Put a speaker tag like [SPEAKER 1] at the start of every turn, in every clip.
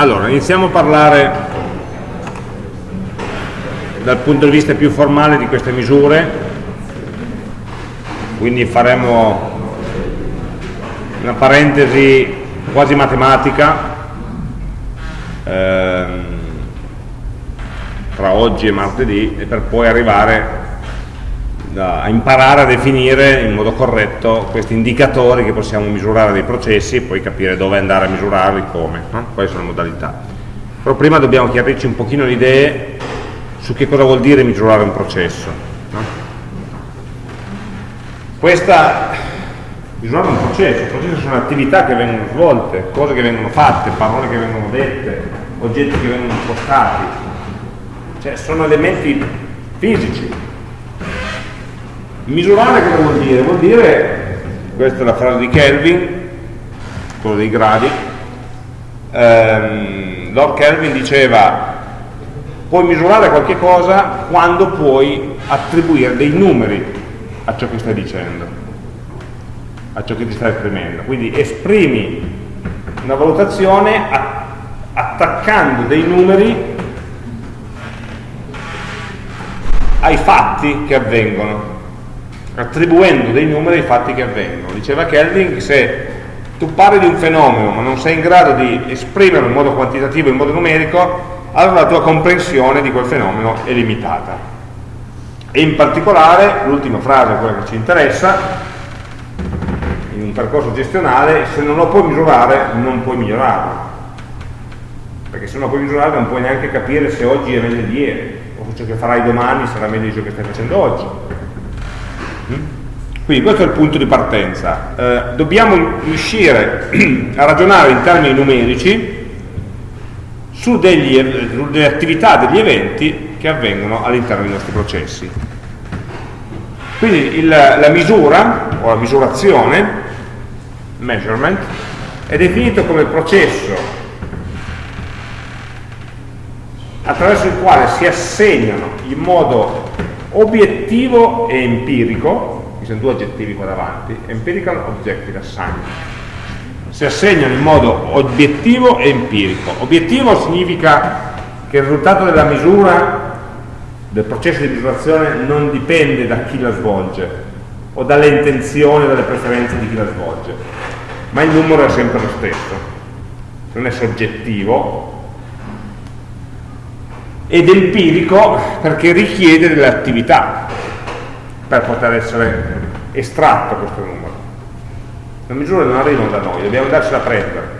[SPEAKER 1] Allora, iniziamo a parlare dal punto di vista più formale di queste misure, quindi faremo una parentesi quasi matematica ehm, tra oggi e martedì e per poi arrivare a imparare a definire in modo corretto questi indicatori che possiamo misurare dei processi e poi capire dove andare a misurarli, come, no? quali sono le modalità. Però prima dobbiamo chiarirci un pochino le idee su che cosa vuol dire misurare un processo. No? Questa, misurare un processo, i processi sono attività che vengono svolte, cose che vengono fatte, parole che vengono dette, oggetti che vengono spostati, cioè sono elementi fisici, Misurare cosa vuol dire? Vuol dire, questa è la frase di Kelvin, quello dei gradi, ehm, Lord Kelvin diceva puoi misurare qualche cosa quando puoi attribuire dei numeri a ciò che stai dicendo, a ciò che ti stai esprimendo. Quindi esprimi una valutazione attaccando dei numeri ai fatti che avvengono attribuendo dei numeri ai fatti che avvengono. Diceva Kelvin che se tu parli di un fenomeno ma non sei in grado di esprimerlo in modo quantitativo, in modo numerico, allora la tua comprensione di quel fenomeno è limitata. E in particolare, l'ultima frase, quella che ci interessa, in un percorso gestionale, se non lo puoi misurare, non puoi migliorarlo. Perché se non lo puoi misurare non puoi neanche capire se oggi è meglio di ieri, o se ciò che farai domani sarà meglio di ciò che stai facendo oggi quindi questo è il punto di partenza. Eh, dobbiamo riuscire a ragionare in termini numerici su degli, delle attività, degli eventi che avvengono all'interno dei nostri processi. Quindi il, la misura o la misurazione, measurement, è definito come processo attraverso il quale si assegnano in modo obiettivo e empirico, ci sono due aggettivi qua davanti, empirical, objective, assign. Si assegnano in modo obiettivo e empirico. Obiettivo significa che il risultato della misura, del processo di misurazione, non dipende da chi la svolge o dalle intenzioni o dalle preferenze di chi la svolge, ma il numero è sempre lo stesso. Non è soggettivo, ed empirico perché richiede delle attività per poter essere estratto questo numero. Le misure non arrivano da noi, dobbiamo andarci a prendere.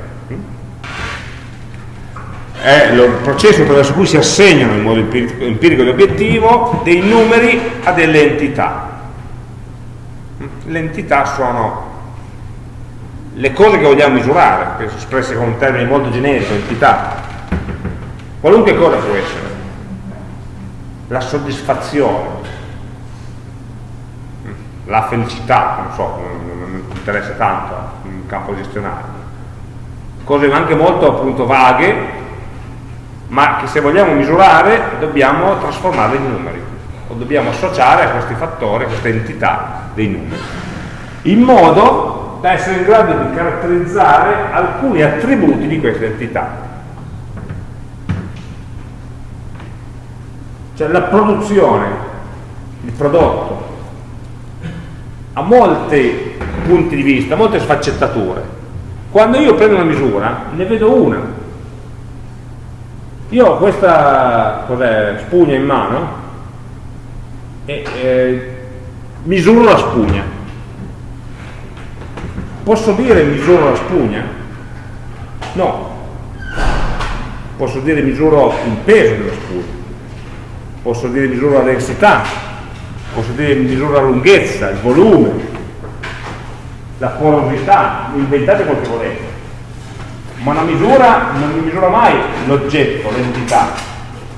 [SPEAKER 1] È il processo attraverso cui si assegnano in modo empirico ed obiettivo dei numeri a delle entità. Le entità sono le cose che vogliamo misurare, che sono espresse con un termine molto generico, entità. Qualunque cosa può essere la soddisfazione, la felicità, non so, non, mi interessa tanto in campo gestionale. Cose anche molto appunto vaghe, ma che se vogliamo misurare dobbiamo trasformarle in numeri, o dobbiamo associare a questi fattori, a queste entità dei numeri, in modo da essere in grado di caratterizzare alcuni attributi di queste entità Cioè la produzione, il prodotto, ha molti punti di vista, molte sfaccettature. Quando io prendo una misura, ne vedo una. Io ho questa spugna in mano e eh, misuro la spugna. Posso dire misuro la spugna? No. Posso dire misuro il peso della spugna posso dire misura la densità, posso dire misura la lunghezza, il volume, la porosità, inventate quel che volete. Ma una misura non mi misura mai l'oggetto, l'entità,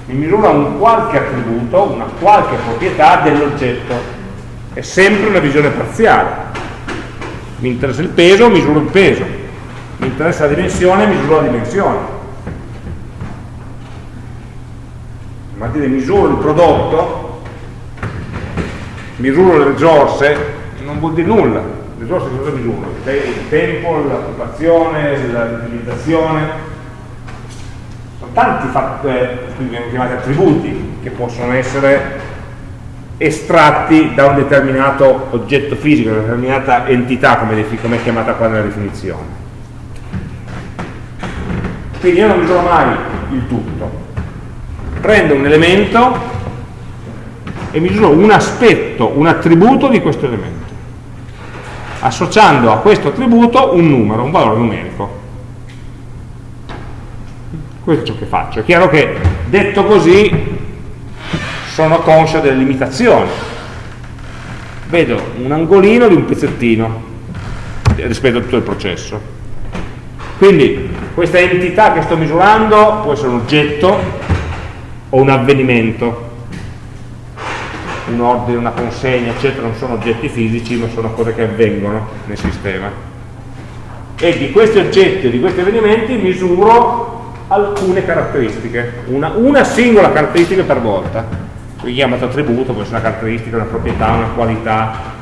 [SPEAKER 1] mi misura un qualche attributo, una qualche proprietà dell'oggetto. È sempre una visione parziale. Mi interessa il peso, misuro il peso. Mi interessa la dimensione, misuro la dimensione dire misuro il prodotto, misuro le risorse, non vuol dire nulla. Le risorse cosa misuro? Il tempo, l'occupazione, l'utilizzazione. tanti eh, chiamati attributi che possono essere estratti da un determinato oggetto fisico, una determinata entità come, come è chiamata qua nella definizione. Quindi io non misuro mai il tutto, prendo un elemento e misuro un aspetto, un attributo di questo elemento, associando a questo attributo un numero, un valore numerico. Questo è ciò che faccio. È chiaro che detto così sono conscio delle limitazioni. Vedo un angolino di un pezzettino rispetto a tutto il processo. Quindi questa entità che sto misurando può essere un oggetto o un avvenimento, un ordine, una consegna, eccetera, non sono oggetti fisici, ma sono cose che avvengono nel sistema. E di questi oggetti o di questi avvenimenti misuro alcune caratteristiche, una, una singola caratteristica per volta qui chiamato attributo, può essere una caratteristica, una proprietà, una qualità.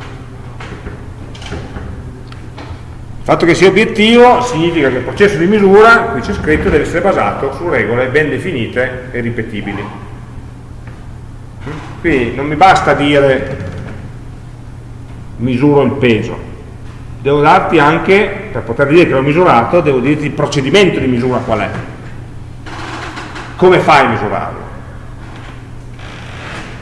[SPEAKER 1] Il fatto che sia obiettivo significa che il processo di misura, qui c'è scritto, deve essere basato su regole ben definite e ripetibili. Quindi non mi basta dire misuro il peso, devo darti anche, per poter dire che l'ho misurato, devo dirti il procedimento di misura qual è. Come fai a misurarlo?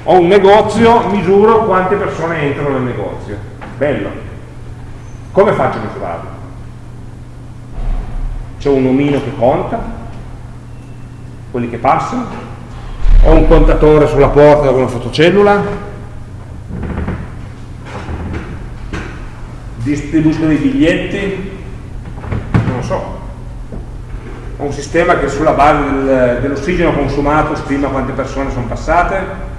[SPEAKER 1] ho un negozio, misuro quante persone entrano nel negozio. Bello. Come faccio a misurarlo? C'è un omino che conta? Quelli che passano? Ho un contatore sulla porta con una fotocellula? Distribuisco dei biglietti? Non lo so. Ho un sistema che sulla base del, dell'ossigeno consumato stima quante persone sono passate?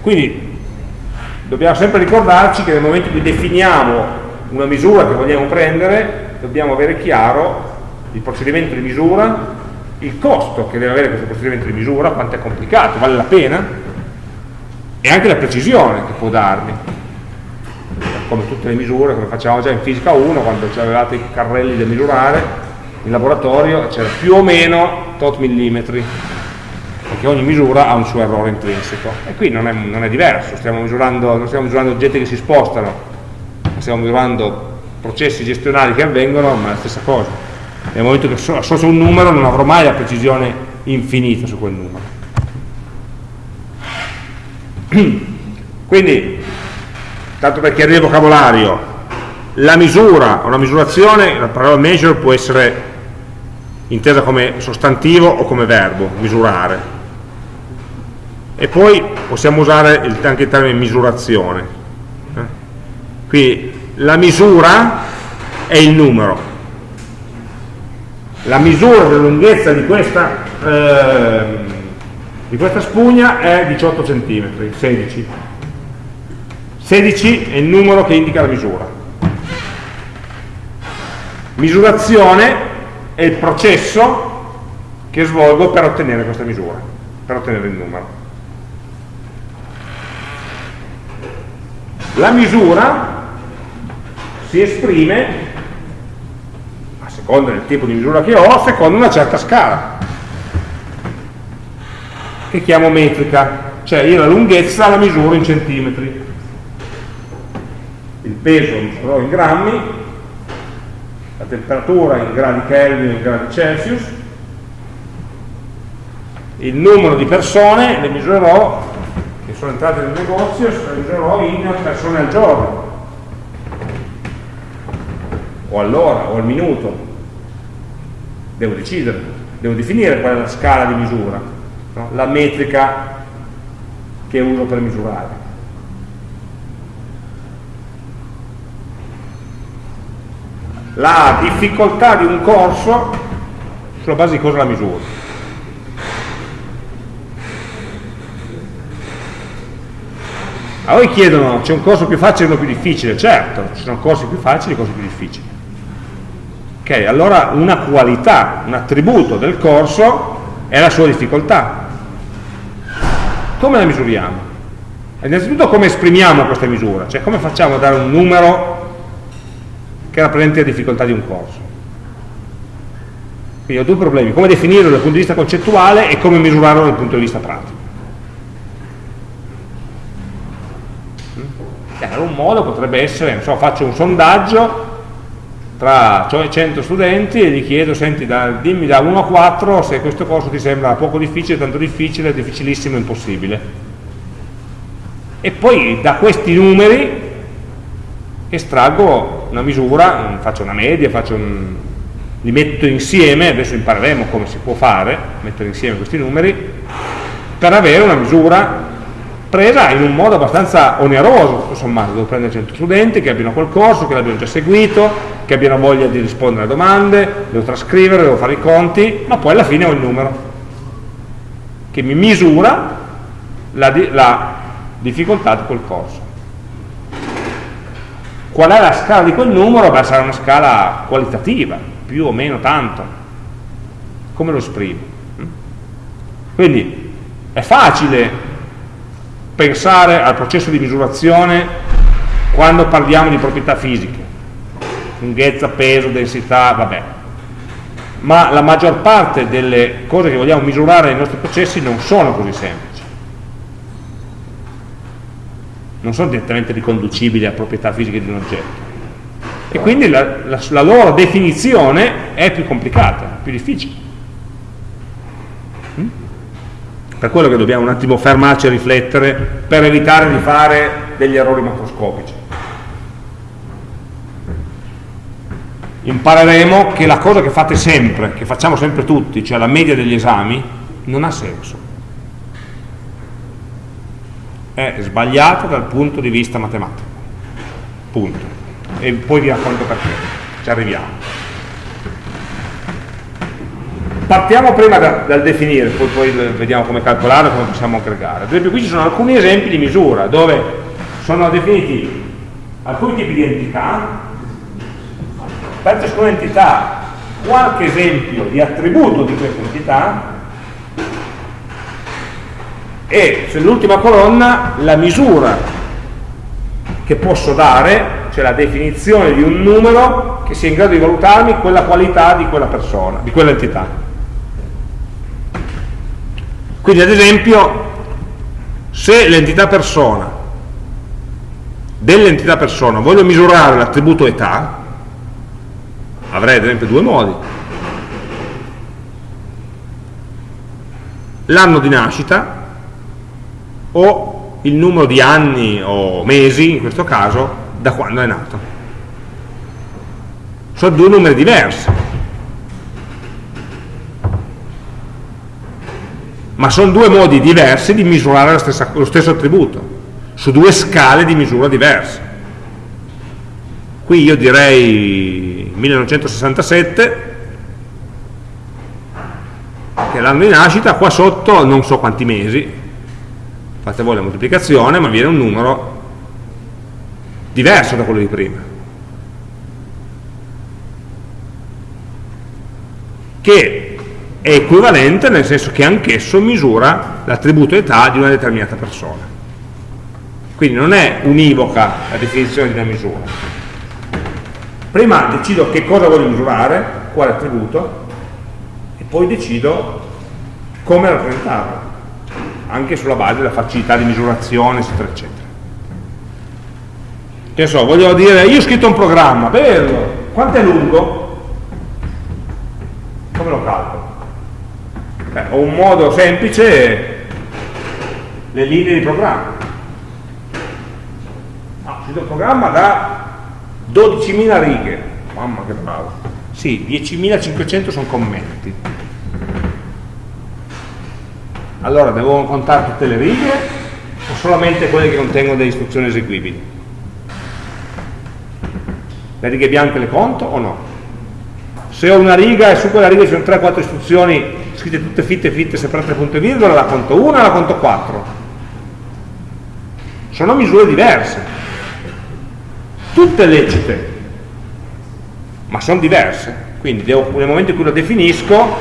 [SPEAKER 1] Quindi dobbiamo sempre ricordarci che nel momento in cui definiamo una misura che vogliamo prendere, dobbiamo avere chiaro il procedimento di misura, il costo che deve avere questo procedimento di misura, quanto è complicato, vale la pena, e anche la precisione che può darmi. Come tutte le misure, come facciamo già in fisica 1, quando avevate i carrelli da misurare, in laboratorio c'era più o meno tot millimetri perché ogni misura ha un suo errore intrinseco e qui non è, non è diverso, stiamo misurando, non stiamo misurando oggetti che si spostano, stiamo misurando processi gestionali che avvengono, ma è la stessa cosa. Nel momento che associo un numero non avrò mai la precisione infinita su quel numero. Quindi, tanto per chiarire il vocabolario, la misura o la misurazione, la parola measure può essere intesa come sostantivo o come verbo, misurare e poi possiamo usare il, anche il termine misurazione eh? qui la misura è il numero. La misura della lunghezza di questa, eh, di questa spugna è 18 cm 16 16 è il numero che indica la misura. Misurazione è il processo che svolgo per ottenere questa misura per ottenere il numero La misura si esprime, a seconda del tipo di misura che ho, secondo una certa scala, che chiamo metrica, cioè io la lunghezza la misuro in centimetri, il peso lo misurerò in grammi, la temperatura in gradi Kelvin in gradi Celsius, il numero di persone le misurerò sono entrate nel negozio misurerò in persone al giorno. O all'ora o al minuto. Devo decidere devo definire qual è la scala di misura no? la metrica che uso per misurare. La difficoltà di un corso sulla base di cosa la misuro A voi chiedono, c'è un corso più facile e uno più difficile? Certo, ci sono corsi più facili e corsi più difficili. Ok, allora una qualità, un attributo del corso è la sua difficoltà. Come la misuriamo? Innanzitutto come esprimiamo questa misura, cioè come facciamo a dare un numero che rappresenti la difficoltà di un corso. Quindi ho due problemi, come definirlo dal punto di vista concettuale e come misurarlo dal punto di vista pratico. Allora un modo potrebbe essere, so, faccio un sondaggio tra 100 studenti e gli chiedo, senti, da, dimmi da 1 a 4 se questo corso ti sembra poco difficile, tanto difficile, difficilissimo, impossibile. E poi da questi numeri estraggo una misura, faccio una media, faccio un, li metto insieme, adesso impareremo come si può fare, mettere insieme questi numeri, per avere una misura presa in un modo abbastanza oneroso, sommato, devo prendere 100 studenti che abbiano quel corso, che l'abbiano già seguito, che abbiano voglia di rispondere alle domande, devo trascrivere, devo fare i conti, ma poi alla fine ho il numero che mi misura la, la difficoltà di quel corso. Qual è la scala di quel numero? Beh, sarà una scala qualitativa, più o meno tanto. Come lo esprimo? Quindi è facile pensare al processo di misurazione quando parliamo di proprietà fisiche, lunghezza, peso, densità, vabbè. Ma la maggior parte delle cose che vogliamo misurare nei nostri processi non sono così semplici. Non sono direttamente riconducibili a proprietà fisiche di un oggetto. E quindi la, la, la loro definizione è più complicata, più difficile. Per quello che dobbiamo un attimo fermarci a riflettere per evitare di fare degli errori macroscopici. Impareremo che la cosa che fate sempre, che facciamo sempre tutti, cioè la media degli esami, non ha senso. È sbagliata dal punto di vista matematico. Punto. E poi vi racconto perché. Ci arriviamo. Partiamo prima da, dal definire, poi, poi, vediamo come calcolare, come possiamo aggregare. Ad esempio qui ci sono alcuni esempi di misura dove sono definiti alcuni tipi di entità, per ciascuna entità qualche esempio di attributo di questa entità e sull'ultima colonna la misura che posso dare, cioè la definizione di un numero che sia in grado di valutarmi quella qualità di quella persona, di quell'entità. Quindi ad esempio, se l'entità persona, dell'entità persona, voglio misurare l'attributo età, avrei ad esempio due modi. L'anno di nascita o il numero di anni o mesi, in questo caso, da quando è nato. Sono due numeri diversi ma sono due modi diversi di misurare stessa, lo stesso attributo, su due scale di misura diverse. Qui io direi 1967, che è l'anno di nascita, qua sotto non so quanti mesi, fate voi la moltiplicazione, ma viene un numero diverso da quello di prima. Che è equivalente nel senso che anch'esso misura l'attributo età di una determinata persona. Quindi non è univoca la definizione di una misura. Prima decido che cosa voglio misurare, quale attributo, e poi decido come rappresentarlo, anche sulla base della facilità di misurazione, eccetera, eccetera. Che so, voglio dire, io ho scritto un programma, bello, quanto è lungo? Come lo calcolo? Beh, ho un modo semplice, le linee di programma. No, il programma da 12.000 righe, mamma che bravo. Sì, 10.500 sono commenti. Allora, devo contare tutte le righe o solamente quelle che contengono delle istruzioni eseguibili? Le righe bianche le conto o no? Se ho una riga e su quella riga ci sono 3-4 istruzioni scritte tutte fitte fitte separate punto e virgola, la conto 1 e la conto 4. Sono misure diverse, tutte lecite, ma sono diverse. Quindi devo, nel momento in cui lo definisco,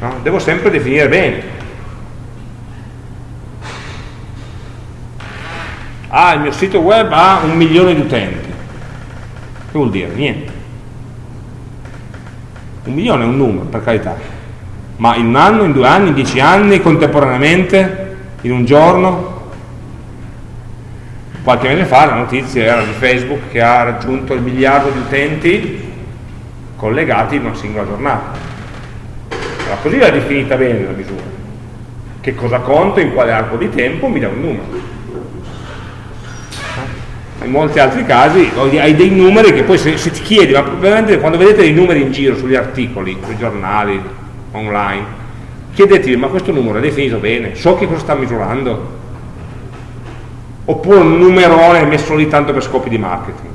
[SPEAKER 1] no, devo sempre definire bene. Ah, il mio sito web ha un milione di utenti. vuol dire? Niente. Un milione è un numero, per carità. Ma in un anno, in due anni, in dieci anni, contemporaneamente, in un giorno? Qualche mese fa la notizia era di Facebook che ha raggiunto il miliardo di utenti collegati in una singola giornata. Allora, così l'ha definita bene la misura. Che cosa conto, in quale arco di tempo, mi dà un numero in molti altri casi hai dei numeri che poi se, se ti chiedi, ma veramente quando vedete dei numeri in giro sugli articoli, sui giornali, online, chiedetevi ma questo numero è definito bene, so che cosa sta misurando? Oppure un numerone messo lì tanto per scopi di marketing,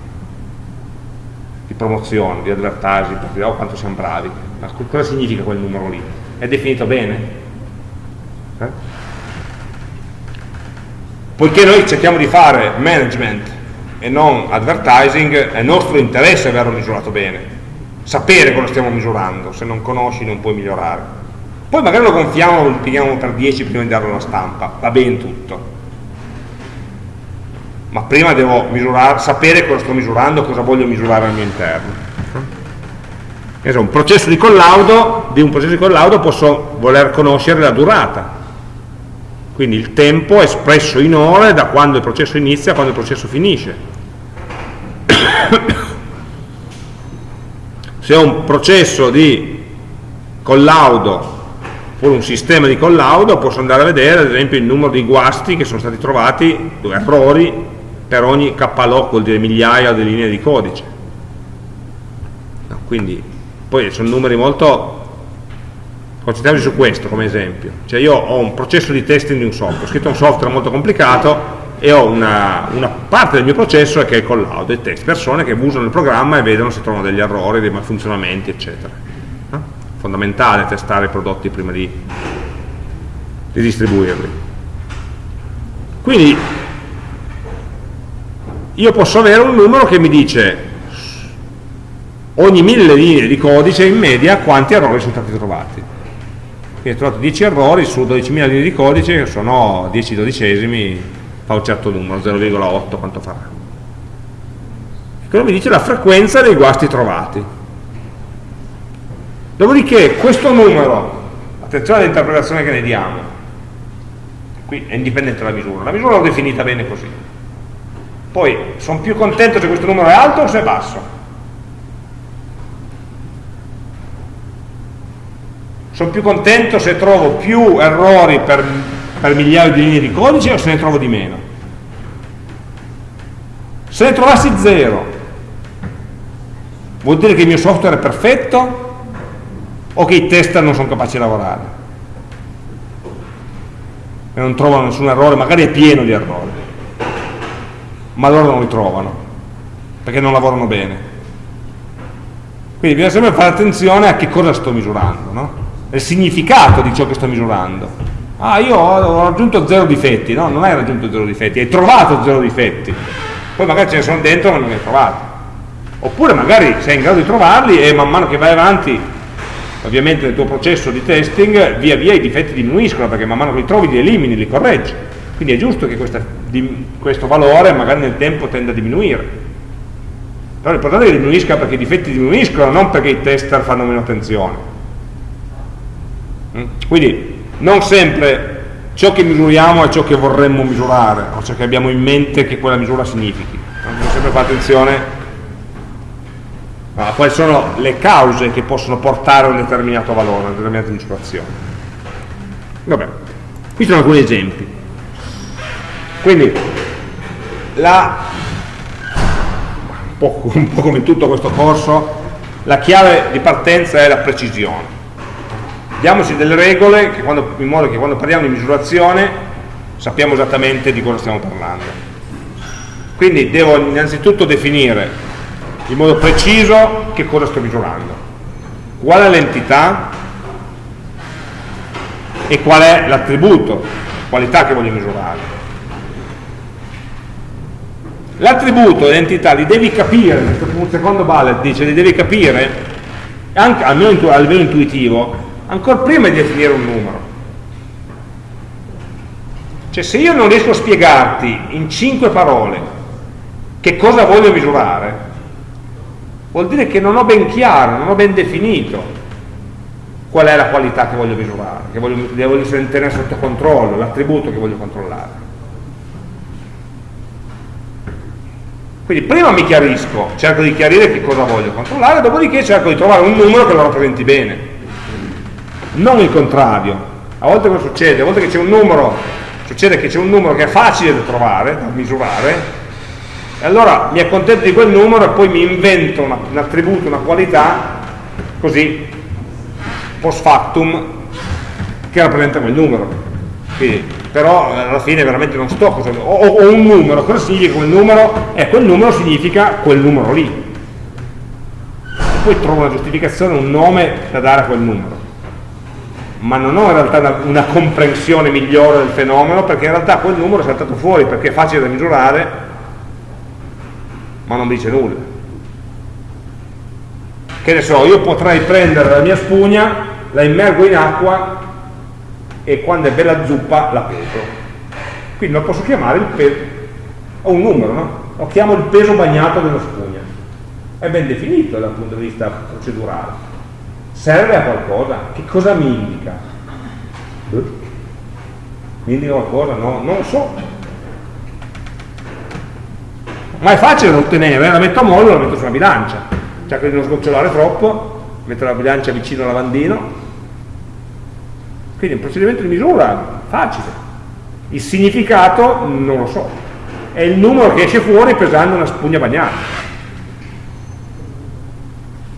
[SPEAKER 1] di promozione, di advertising, per dire oh quanto siamo bravi, ma cosa significa quel numero lì? È definito bene? Eh? Poiché noi cerchiamo di fare management e non advertising, è nostro interesse averlo misurato bene, sapere cosa stiamo misurando, se non conosci non puoi migliorare. Poi magari lo gonfiamo, lo impieghiamo per 10 prima di darlo alla stampa, va bene tutto. Ma prima devo misurare, sapere cosa sto misurando, cosa voglio misurare al mio interno. Un processo di collaudo, di un processo di collaudo posso voler conoscere la durata, quindi il tempo espresso in ore da quando il processo inizia a quando il processo finisce se ho un processo di collaudo oppure un sistema di collaudo posso andare a vedere ad esempio il numero di guasti che sono stati trovati, errori per ogni KLOC vuol dire migliaia di linee di codice. Quindi poi sono numeri molto concentriamoci su questo come esempio. Cioè io ho un processo di testing di un software ho scritto un software molto complicato e ho una, una, parte del mio processo che è il call dei test, persone che usano il programma e vedono se trovano degli errori, dei malfunzionamenti, eccetera. No? Fondamentale testare i prodotti prima di, di distribuirli. Quindi io posso avere un numero che mi dice ogni mille linee di codice in media quanti errori sono stati trovati. Quindi ho trovato 10 errori su 12.000 linee di codice sono 10 dodicesimi fa un certo numero, 0,8 quanto farà. E quello mi dice la frequenza dei guasti trovati. Dopodiché questo numero, attenzione all'interpretazione che ne diamo, qui è indipendente dalla misura, la misura l'ho definita bene così. Poi sono più contento se questo numero è alto o se è basso. Sono più contento se trovo più errori per per migliaio di linee di codice o se ne trovo di meno? Se ne trovassi zero, vuol dire che il mio software è perfetto o che i tester non sono capaci di lavorare? E non trovano nessun errore, magari è pieno di errori, ma loro non li trovano, perché non lavorano bene. Quindi bisogna sempre fare attenzione a che cosa sto misurando, no? il significato di ciò che sto misurando ah io ho raggiunto zero difetti, no, non hai raggiunto zero difetti, hai trovato zero difetti, poi magari ce ne sono dentro ma non ne hai trovati. Oppure magari sei in grado di trovarli e man mano che vai avanti, ovviamente nel tuo processo di testing, via via i difetti diminuiscono perché man mano che li trovi li elimini, li correggi. Quindi è giusto che questa, di, questo valore magari nel tempo tenda a diminuire. Però l'importante è che diminuisca perché i difetti diminuiscono, non perché i tester fanno meno attenzione. Mm? Quindi non sempre ciò che misuriamo è ciò che vorremmo misurare o ciò che abbiamo in mente che quella misura significhi. Bisogna sempre fare attenzione a quali sono le cause che possono portare a un determinato valore, a una determinata misurazione. Vabbè, qui sono alcuni esempi. Quindi la, un po', come in tutto questo corso la chiave di partenza è la precisione diamoci delle regole quando, in modo che quando parliamo di misurazione sappiamo esattamente di cosa stiamo parlando. Quindi devo innanzitutto definire in modo preciso che cosa sto misurando, qual è l'entità e qual è l'attributo, qualità che voglio misurare. L'attributo e l'entità li devi capire, un secondo bullet dice li devi capire, anche, almeno a livello intuitivo, ancora prima di definire un numero. Cioè se io non riesco a spiegarti in cinque parole che cosa voglio misurare, vuol dire che non ho ben chiaro, non ho ben definito qual è la qualità che voglio misurare, che voglio, devo tenere sotto controllo, l'attributo che voglio controllare. Quindi prima mi chiarisco, cerco di chiarire che cosa voglio controllare, dopodiché cerco di trovare un numero che lo rappresenti bene. Non il contrario. A volte cosa succede? A volte che c'è un numero, succede che c'è un numero che è facile da trovare, da misurare, e allora mi accontento di quel numero e poi mi invento una, un attributo, una qualità, così, post factum, che rappresenta quel numero. Quindi, però alla fine veramente non sto cosa, ho, ho un numero, cosa significa quel numero? E quel numero significa quel numero lì. E poi trovo una giustificazione, un nome da dare a quel numero. Ma non ho in realtà una, una comprensione migliore del fenomeno perché in realtà quel numero è saltato fuori perché è facile da misurare ma non dice nulla. Che ne so, io potrei prendere la mia spugna, la immergo in acqua e quando è bella zuppa la peso. Quindi lo posso chiamare il peso, ho un numero, no? Lo chiamo il peso bagnato della spugna. È ben definito dal punto di vista procedurale. Serve a qualcosa? Che cosa mi indica? Mi indica qualcosa? No, non lo so. Ma è facile da ottenere, la metto a mollo e la metto sulla bilancia. Cerco di non sgocciolare troppo metto la bilancia vicino al lavandino. Quindi è un procedimento di misura facile. Il significato non lo so. È il numero che esce fuori pesando una spugna bagnata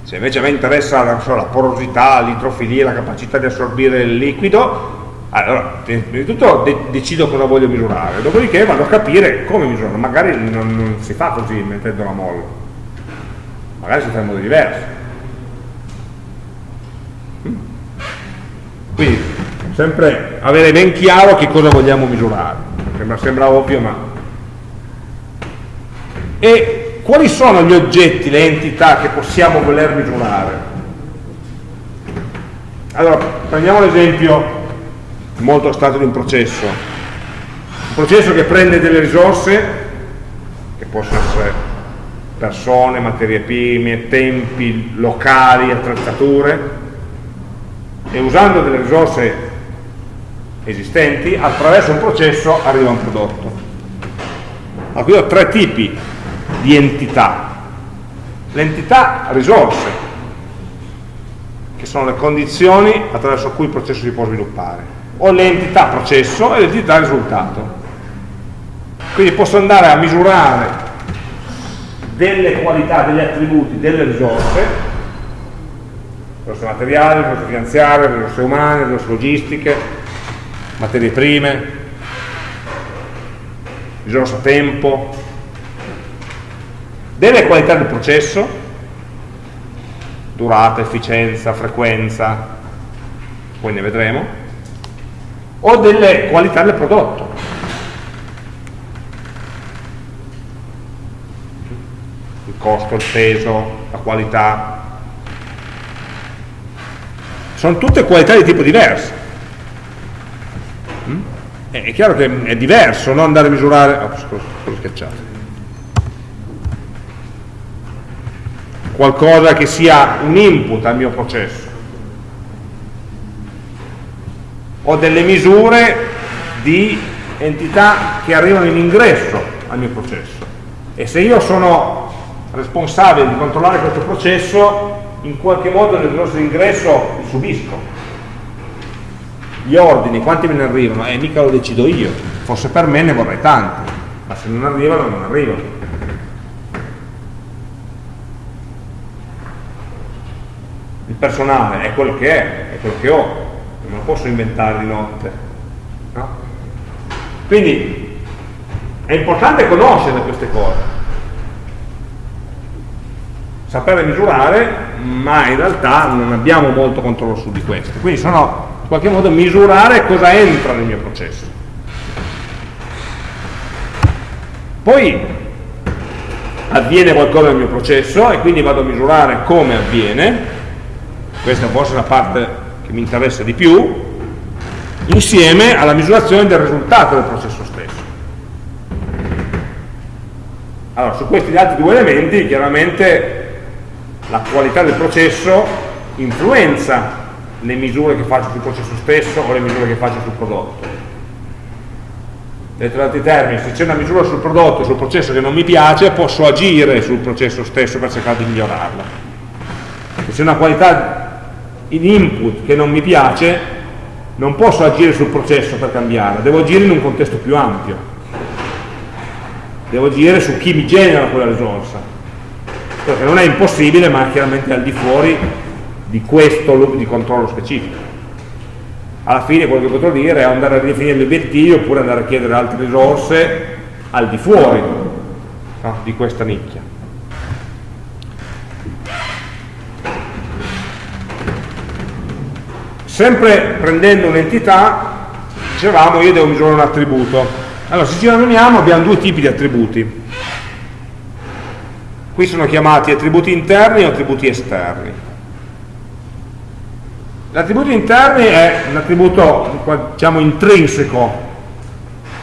[SPEAKER 1] se invece a me interessa so, la porosità, l'introfilia, la capacità di assorbire il liquido allora, prima di tutto de decido cosa voglio misurare, dopodiché vado a capire come misurare, magari non, non si fa così mettendo la molla, magari si fa in modo diverso. Mm? Quindi, sempre avere ben chiaro che cosa vogliamo misurare, sembra, sembra ovvio ma... E quali sono gli oggetti, le entità che possiamo voler misurare? Allora, prendiamo l'esempio molto stato di un processo. Un processo che prende delle risorse, che possono essere persone, materie prime, tempi, locali, attrezzature, e usando delle risorse esistenti, attraverso un processo arriva un prodotto. Allora, qui ho tre tipi di entità. L'entità risorse, che sono le condizioni attraverso cui il processo si può sviluppare ho l'entità processo e l'entità risultato. Quindi posso andare a misurare delle qualità, degli attributi, delle risorse, risorse materiali, risorse finanziarie, risorse umane, risorse logistiche, materie prime, risorse tempo, delle qualità del processo, durata, efficienza, frequenza, poi ne vedremo, o delle qualità del prodotto. Il costo, il peso, la qualità. Sono tutte qualità di tipo diverso. Mm? È chiaro che è diverso non andare a misurare... Oh, scusa, scusa schiacciato. Qualcosa che sia un input al mio processo. Ho delle misure di entità che arrivano in ingresso al mio processo. E se io sono responsabile di controllare questo processo in qualche modo risorse di ingresso li subisco. Gli ordini, quanti me ne arrivano? Eh, mica lo decido io. Forse per me ne vorrei tanti ma se non arrivano, non arrivano il personale è quello che è, è quello che ho non lo posso inventare di notte. No? Quindi è importante conoscere queste cose, sapere misurare, ma in realtà non abbiamo molto controllo su di questo. Quindi sono in qualche modo misurare cosa entra nel mio processo. Poi avviene qualcosa nel mio processo e quindi vado a misurare come avviene, questa può essere la parte che mi interessa di più, insieme alla misurazione del risultato del processo stesso. Allora, su questi altri due elementi chiaramente la qualità del processo influenza le misure che faccio sul processo stesso o le misure che faccio sul prodotto. Detto in altri termini, se c'è una misura sul prodotto, sul processo che non mi piace, posso agire sul processo stesso per cercare di migliorarla. Se c'è una qualità in input che non mi piace, non posso agire sul processo per cambiarla, devo agire in un contesto più ampio. Devo agire su chi mi genera quella risorsa. Perché non è impossibile, ma chiaramente al di fuori di questo loop di controllo specifico. Alla fine quello che potrò dire è andare a ridefinire gli obiettivi oppure andare a chiedere altre risorse al di fuori no, di questa nicchia. Sempre prendendo un'entità, dicevamo io devo misurare un attributo. Allora, se ci ragioniamo abbiamo due tipi di attributi. Qui sono chiamati attributi interni o attributi esterni. L'attributo interni è un attributo diciamo, intrinseco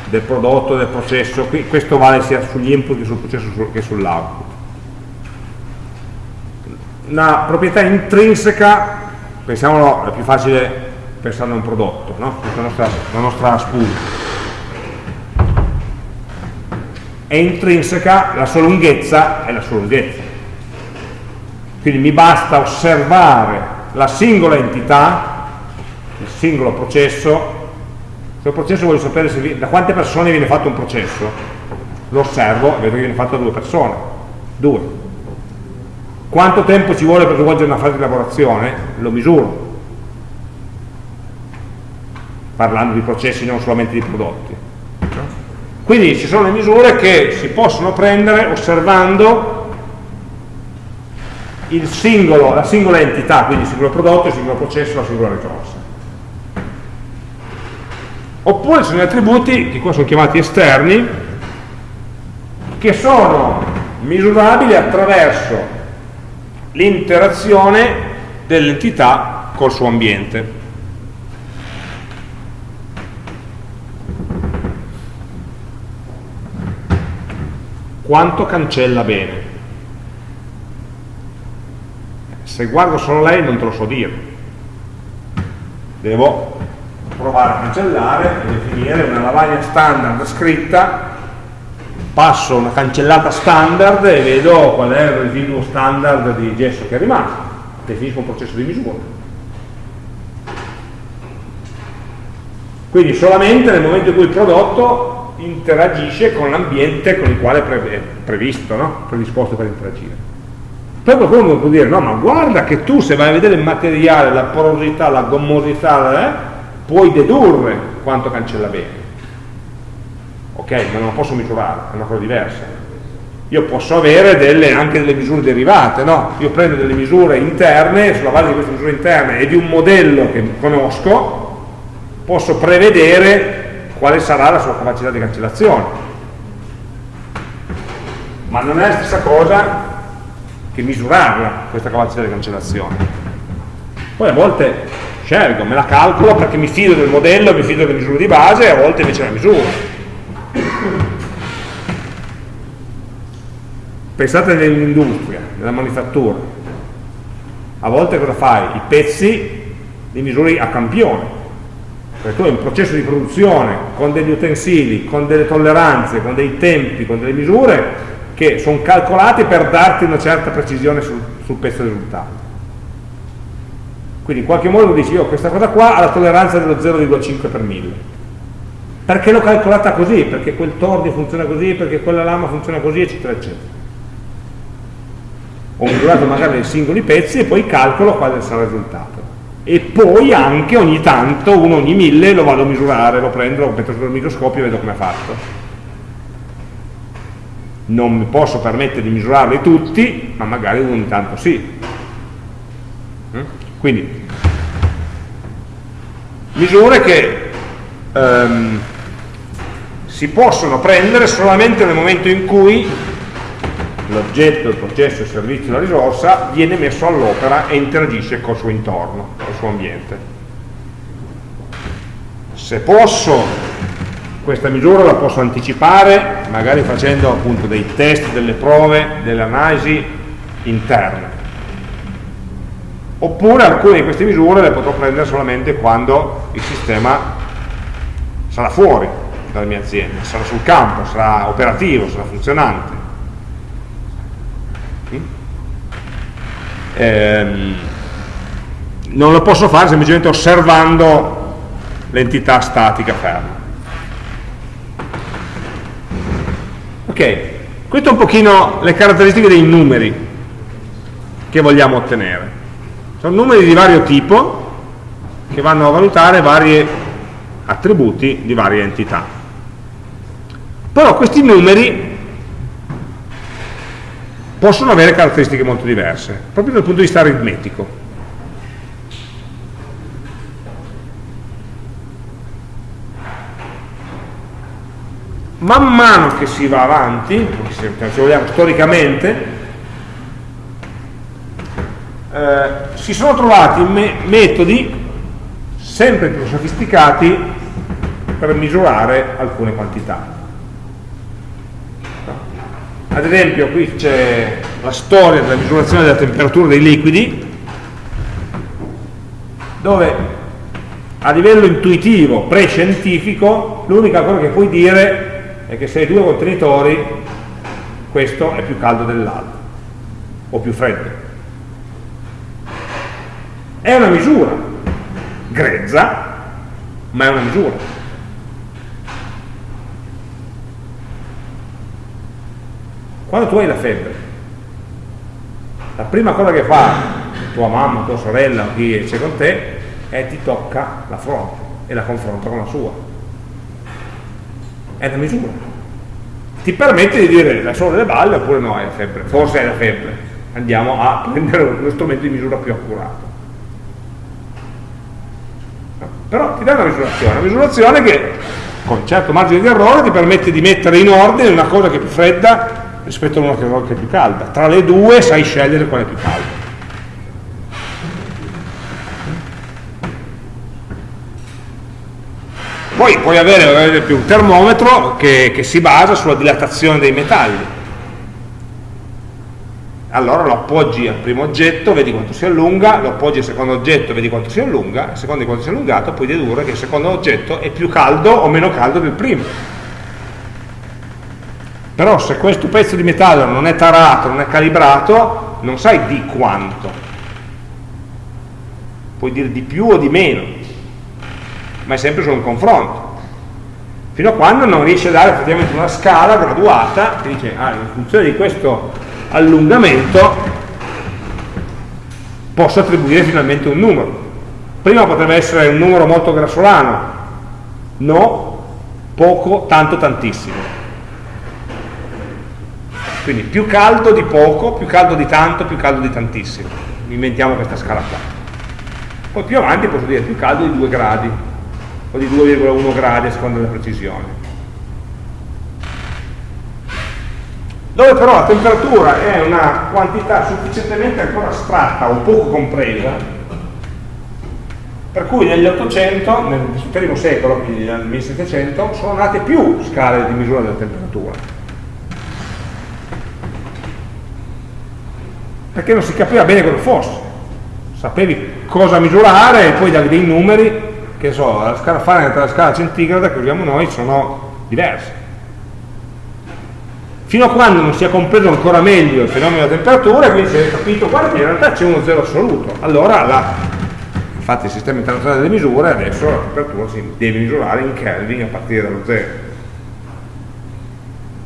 [SPEAKER 1] del prodotto, del processo, questo vale sia sugli input che sul processo che sull'output. Una proprietà intrinseca, pensiamolo, è più facile pensare a un prodotto, no? la nostra, la nostra spool. È intrinseca, la sua lunghezza è la sua lunghezza. Quindi mi basta osservare la singola entità, il singolo processo, se il processo voglio sapere vi, da quante persone viene fatto un processo, lo osservo vedo che viene fatto da due persone, due. Quanto tempo ci vuole per svolgere una fase di lavorazione? Lo misuro, parlando di processi non solamente di prodotti. Quindi ci sono le misure che si possono prendere osservando singolo, la singola entità, quindi il singolo prodotto, il singolo processo, la singola risorsa. Oppure sono gli attributi, che qua sono chiamati esterni, che sono misurabili attraverso l'interazione dell'entità col suo ambiente. Quanto cancella bene? se guardo solo lei non te lo so dire devo provare a cancellare e definire una lavagna standard scritta passo una cancellata standard e vedo qual è il residuo standard di gesso che è rimasto definisco un processo di misura quindi solamente nel momento in cui il prodotto interagisce con l'ambiente con il quale è previsto, no? predisposto per interagire poi qualcuno può dire, no, ma guarda che tu se vai a vedere il materiale, la porosità, la gommosità, eh, puoi dedurre quanto cancella bene. Ok, ma non lo posso misurare, è una cosa diversa. Io posso avere delle, anche delle misure derivate, no? Io prendo delle misure interne, sulla base di queste misure interne e di un modello che conosco, posso prevedere quale sarà la sua capacità di cancellazione. Ma non è la stessa cosa che misurarla questa capacità di cancellazione. Poi a volte scelgo, me la calcolo perché mi fido del modello, mi fido delle misure di base a volte invece la misuro. Pensate nell'industria, nella manifattura. A volte cosa fai? I pezzi li misuri a campione. Perché tu hai un processo di produzione con degli utensili, con delle tolleranze, con dei tempi, con delle misure che sono calcolati per darti una certa precisione sul, sul pezzo risultato. Quindi in qualche modo dici, io questa cosa qua ha la tolleranza dello 0,5 per 1000. Perché l'ho calcolata così? Perché quel tordio funziona così, perché quella lama funziona così, eccetera, eccetera. Ho misurato magari i singoli pezzi e poi calcolo quale sarà il risultato. E poi anche ogni tanto, uno ogni mille, lo vado a misurare, lo prendo, lo metto sul microscopio e vedo come è fatto non mi posso permettere di misurarli tutti, ma magari uno ogni tanto sì. Mm? Quindi, misure che ehm, si possono prendere solamente nel momento in cui l'oggetto, il processo, il servizio, la risorsa viene messo all'opera e interagisce col suo intorno, col suo ambiente. Se posso questa misura la posso anticipare magari facendo appunto dei test, delle prove, delle analisi interne oppure alcune di queste misure le potrò prendere solamente quando il sistema sarà fuori dalla mia azienda, sarà sul campo, sarà operativo, sarà funzionante. Ehm, non lo posso fare semplicemente osservando l'entità statica ferma. Ok, queste sono un pochino le caratteristiche dei numeri che vogliamo ottenere. Sono numeri di vario tipo che vanno a valutare vari attributi di varie entità. Però questi numeri possono avere caratteristiche molto diverse, proprio dal punto di vista aritmetico. Man mano che si va avanti, se vogliamo storicamente, eh, si sono trovati me metodi sempre più sofisticati per misurare alcune quantità. Ad esempio qui c'è la storia della misurazione della temperatura dei liquidi, dove a livello intuitivo, pre-scientifico, l'unica cosa che puoi dire è che se hai due contenitori, questo è più caldo dell'altro, o più freddo. È una misura, grezza, ma è una misura. Quando tu hai la febbre, la prima cosa che fa tua mamma, tua sorella o chi c'è con te è ti tocca la fronte e la confronta con la sua. È una misura. Ti permette di dire la solo delle balle oppure no, hai la febbre, forse hai la febbre. Andiamo a prendere uno strumento di misura più accurato però ti dà una misurazione, una misurazione che con certo margine di errore ti permette di mettere in ordine una cosa che è più fredda rispetto a una che è più calda. Tra le due sai scegliere quale è più calda. Poi puoi avere ad esempio un termometro che, che si basa sulla dilatazione dei metalli allora lo appoggi al primo oggetto, vedi quanto si allunga, lo appoggi al secondo oggetto, vedi quanto si allunga, a seconda di quanto si è allungato puoi dedurre che il secondo oggetto è più caldo o meno caldo del primo. Però se questo pezzo di metallo non è tarato, non è calibrato, non sai di quanto. Puoi dire di più o di meno, ma è sempre solo un confronto. Fino a quando non riesci a dare effettivamente una scala graduata che dice, ah, in funzione di questo allungamento posso attribuire finalmente un numero. Prima potrebbe essere un numero molto grassolano, no, poco, tanto, tantissimo. Quindi più caldo di poco, più caldo di tanto, più caldo di tantissimo. Inventiamo questa scala qua. Poi più avanti posso dire più caldo di 2 gradi, o di 2,1 gradi a seconda della precisione. dove però la temperatura è una quantità sufficientemente ancora astratta o poco compresa, per cui negli 800, nel primo secolo, quindi nel 1700, sono nate più scale di misura della temperatura. Perché non si capiva bene cosa fosse. Sapevi cosa misurare e poi davi dei numeri, che so, la scala Fahrenheit e la scala centigrada che usiamo noi sono diverse. Fino a quando non si è compreso ancora meglio il fenomeno della temperatura quindi si è capito guarda in realtà c'è uno zero assoluto allora la, infatti il sistema internazionale delle misure adesso la temperatura si deve misurare in Kelvin a partire dallo zero.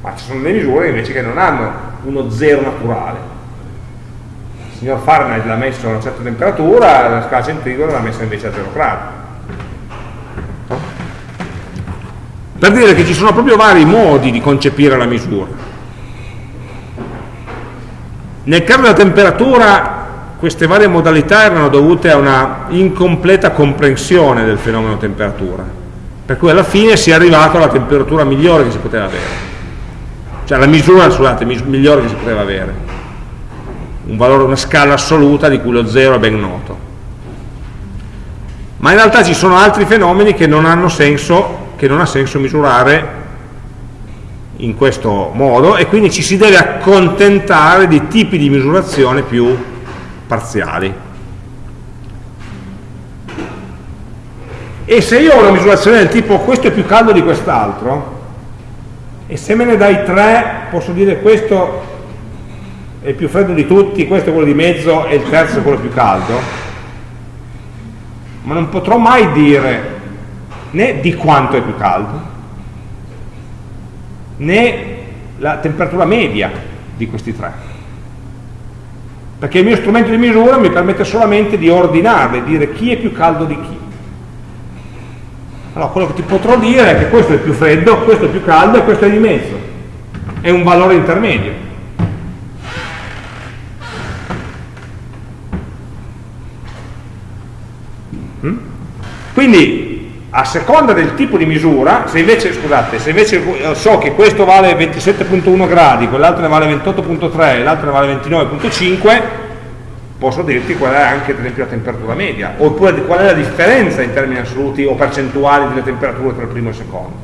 [SPEAKER 1] Ma ci sono delle misure invece che non hanno uno zero naturale il signor Fahrenheit l'ha messo a una certa temperatura la scala centigrada l'ha messa invece a 0 gradi. Per dire che ci sono proprio vari modi di concepire la misura. Nel caso della temperatura queste varie modalità erano dovute a una incompleta comprensione del fenomeno temperatura, per cui alla fine si è arrivato alla temperatura migliore che si poteva avere, cioè alla misura scusate, migliore che si poteva avere, un valore, una scala assoluta di cui lo 0 è ben noto. Ma in realtà ci sono altri fenomeni che non hanno senso, che non ha senso misurare in questo modo e quindi ci si deve accontentare di tipi di misurazione più parziali. E se io ho una misurazione del tipo questo è più caldo di quest'altro, e se me ne dai tre posso dire questo è più freddo di tutti, questo è quello di mezzo e il terzo è quello più caldo, ma non potrò mai dire né di quanto è più caldo, né la temperatura media di questi tre. Perché il mio strumento di misura mi permette solamente di ordinare, dire chi è più caldo di chi. Allora, quello che ti potrò dire è che questo è più freddo, questo è più caldo e questo è di mezzo. È un valore intermedio. Mm? Quindi, a seconda del tipo di misura, se invece, scusate, se invece eh, so che questo vale 27.1 gradi, quell'altro ne vale 28.3 e l'altro ne vale 29.5, posso dirti qual è anche per esempio la temperatura media, oppure qual è la differenza in termini assoluti o percentuali delle temperature tra il primo e il secondo.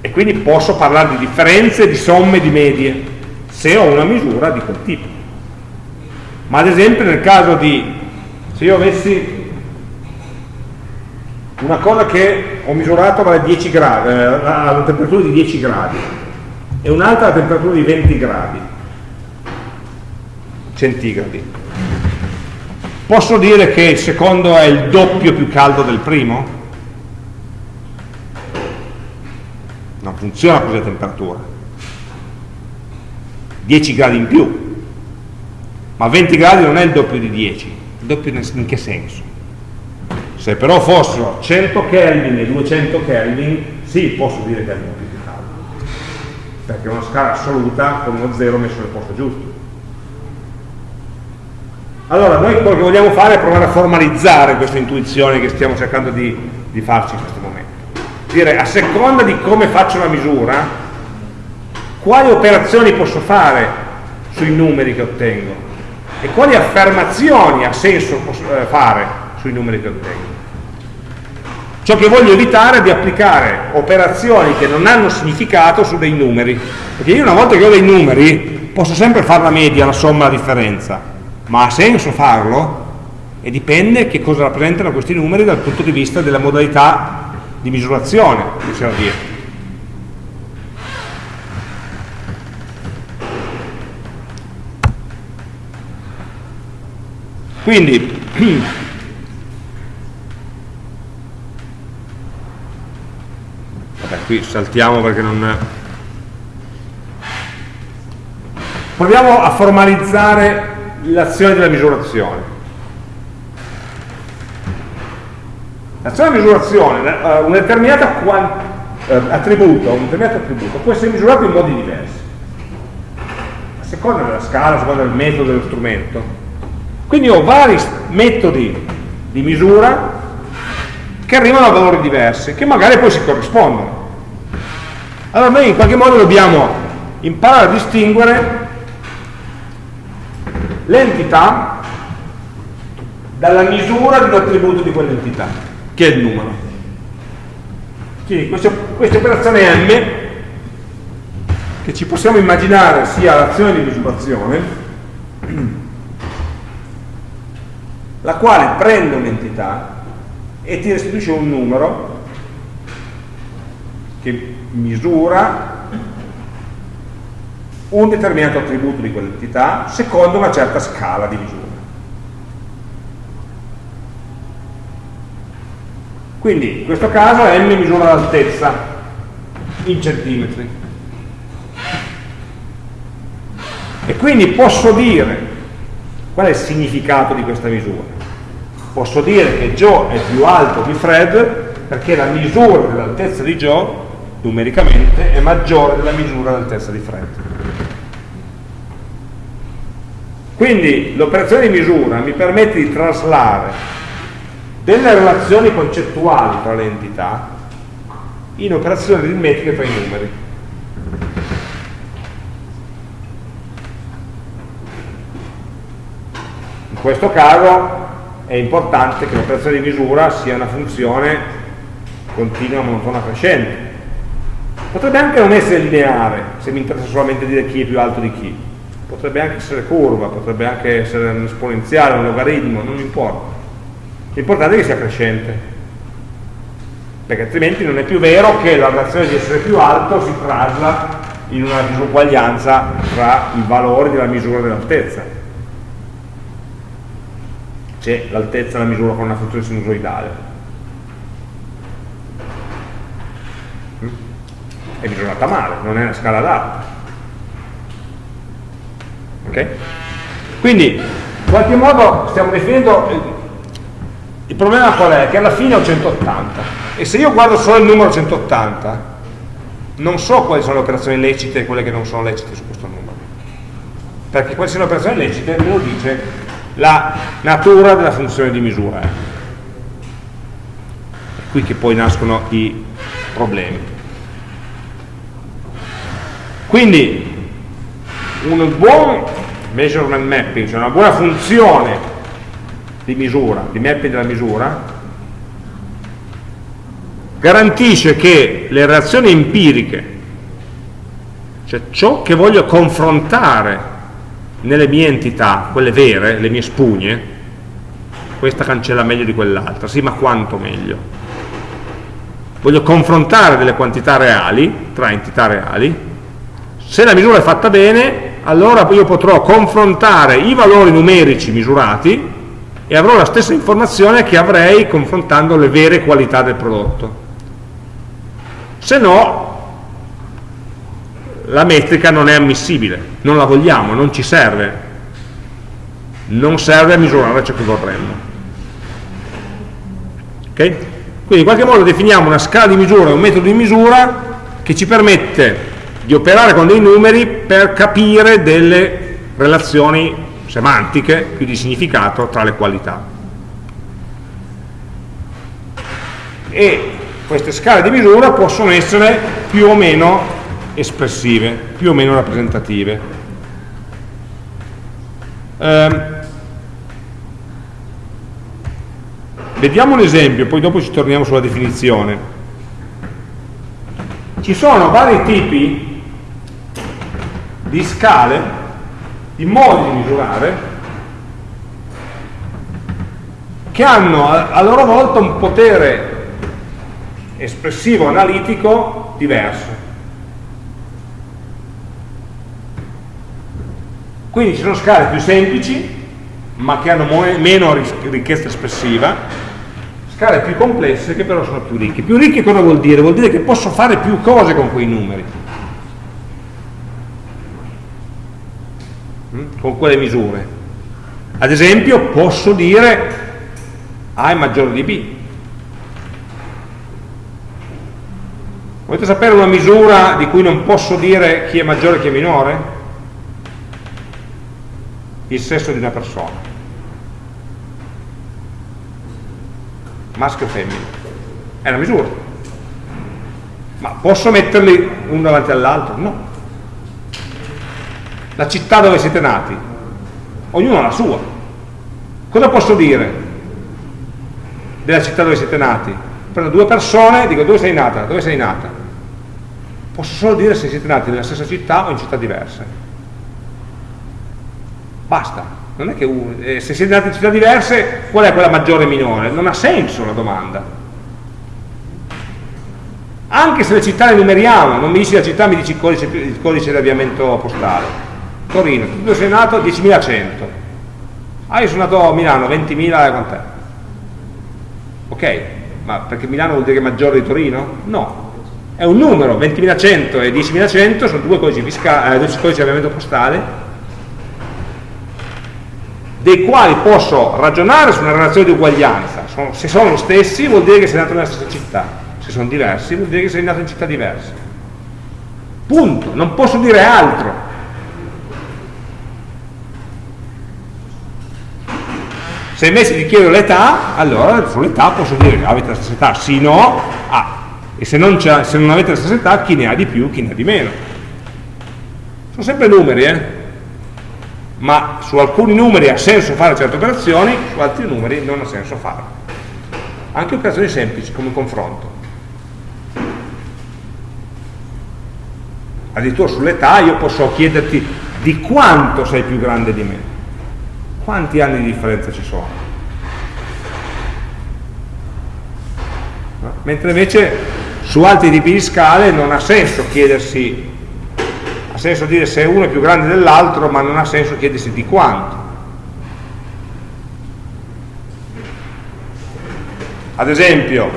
[SPEAKER 1] E quindi posso parlare di differenze, di somme, di medie, se ho una misura di quel tipo. Ma ad esempio nel caso di, se io avessi una cosa che ho misurato vale 10 gradi, eh, a una temperatura di 10 gradi, e un'altra a temperatura di 20 gradi centigradi. Posso dire che il secondo è il doppio più caldo del primo? Non funziona così la temperatura. 10 gradi in più, ma 20 gradi non è il doppio di 10, il doppio in che senso? Se però fossero 100 Kelvin e 200 Kelvin, sì, posso dire che è il doppio perché è una scala assoluta con uno 0 messo nel posto giusto. Allora, noi quello che vogliamo fare è provare a formalizzare questa intuizione che stiamo cercando di, di farci in questo momento. Dire, a seconda di come faccio la misura, quali operazioni posso fare sui numeri che ottengo e quali affermazioni ha senso eh, fare sui numeri che ottengo. Ciò che voglio evitare è di applicare operazioni che non hanno significato su dei numeri, perché io una volta che ho dei numeri posso sempre fare la media, la somma, la differenza, ma ha senso farlo? E dipende che cosa rappresentano questi numeri dal punto di vista della modalità di misurazione, possiamo dire. Quindi qui saltiamo perché non... Proviamo a formalizzare l'azione della misurazione. L'azione della misurazione, eh, un determinato eh, attributo, un determinato attributo può essere misurato in modi diversi, a seconda della scala, a seconda del metodo dello strumento. Quindi ho vari metodi di misura che arrivano a valori diversi, che magari poi si corrispondono. Allora noi in qualche modo dobbiamo imparare a distinguere l'entità dalla misura di un attributo di quell'entità, che è il numero. Quindi questa, questa operazione M, che ci possiamo immaginare sia l'azione di misurazione, la quale prende un'entità e ti restituisce un numero che misura un determinato attributo di quell'entità secondo una certa scala di misura. Quindi in questo caso m misura l'altezza in centimetri. E quindi posso dire qual è il significato di questa misura. Posso dire che Joe è più alto di Fred perché la misura dell'altezza di Joe numericamente è maggiore della misura dell'altezza di Fred. Quindi l'operazione di misura mi permette di traslare delle relazioni concettuali tra le entità in operazioni aritmetiche tra i numeri. In questo caso è importante che l'operazione di misura sia una funzione continua monotona Potrebbe anche non essere lineare, se mi interessa solamente dire chi è più alto di chi. potrebbe anche essere curva, potrebbe anche essere un esponenziale, un logaritmo, non importa. L'importante è che sia crescente, perché altrimenti non è più vero che la relazione di essere più alto si trasla in una disuguaglianza tra i valori della misura dell'altezza. C'è l'altezza la misura con una funzione sinusoidale. Mm? È misurata male, non è una scala d'alta. Ok? Quindi, in qualche modo stiamo definendo il problema qual è? Che alla fine ho 180 e se io guardo solo il numero 180 non so quali sono le operazioni lecite e quelle che non sono lecite su questo numero perché quali sono le operazioni lecite me lo dice la natura della funzione di misura. È qui che poi nascono i problemi. Quindi un buon measurement mapping cioè una buona funzione di misura, di mapping della misura, garantisce che le reazioni empiriche, cioè ciò che voglio confrontare nelle mie entità, quelle vere, le mie spugne, questa cancella meglio di quell'altra, sì ma quanto meglio? Voglio confrontare delle quantità reali, tra entità reali, se la misura è fatta bene, allora io potrò confrontare i valori numerici misurati e avrò la stessa informazione che avrei confrontando le vere qualità del prodotto. Se no, la metrica non è ammissibile, non la vogliamo, non ci serve, non serve a misurare ciò che vorremmo. Okay? Quindi in qualche modo definiamo una scala di misura, un metodo di misura che ci permette di operare con dei numeri per capire delle relazioni semantiche, più di significato tra le qualità. E queste scale di misura possono essere più o meno espressive, più o meno rappresentative. Eh, vediamo un esempio, poi dopo ci torniamo sulla definizione. Ci sono vari tipi di scale i modi di misurare che hanno a loro volta un potere espressivo analitico diverso. Quindi ci sono scale più semplici, ma che hanno meno ricchezza espressiva, scale più complesse che però sono più ricche. Più ricche cosa vuol dire? Vuol dire che posso fare più cose con quei numeri. Mm? con quelle misure. Ad esempio posso dire A è maggiore di B. Volete sapere una misura di cui non posso dire chi è maggiore e chi è minore? Il sesso di una persona. Maschio o femmina. È una misura. Ma posso metterli uno davanti all'altro? No la città dove siete nati, ognuno ha la sua. Cosa posso dire della città dove siete nati? Prendo due persone e dico dove sei nata, dove sei nata. Posso solo dire se siete nati nella stessa città o in città diverse. Basta. Non è che uno, eh, se siete nati in città diverse, qual è quella maggiore e minore? Non ha senso la domanda. Anche se le città le numeriamo, non mi dici la città, mi dici il codice, il codice di avviamento postale Torino, tu dove sei nato? 10.100. Ah, io sono nato a Milano, 20.000 quant'è? Ok, ma perché Milano vuol dire che è maggiore di Torino? No, è un numero, 20.100 e 10.100 sono due codici, fiscali, eh, due codici di avviamento postale dei quali posso ragionare su una relazione di uguaglianza. Se sono lo stessi vuol dire che sei nato nella stessa città, se sono diversi vuol dire che sei nato in città diverse. Punto, non posso dire altro. Se invece ti chiedo l'età, allora sull'età posso dire che avete la stessa età, sì, no, ah. E se non, se non, avete la stessa età, chi ne ha di più, chi ne ha di meno. Sono sempre numeri, eh? Ma su alcuni numeri ha senso fare certe operazioni, su altri numeri non ha senso farle. Anche operazioni semplici, come confronto. Addirittura sull'età io posso chiederti di quanto sei più grande di me. Quanti anni di differenza ci sono? No? Mentre invece su altri tipi di scale non ha senso chiedersi, senso dire se uno è più grande dell'altro, ma non ha senso chiedersi di quanto. Ad esempio,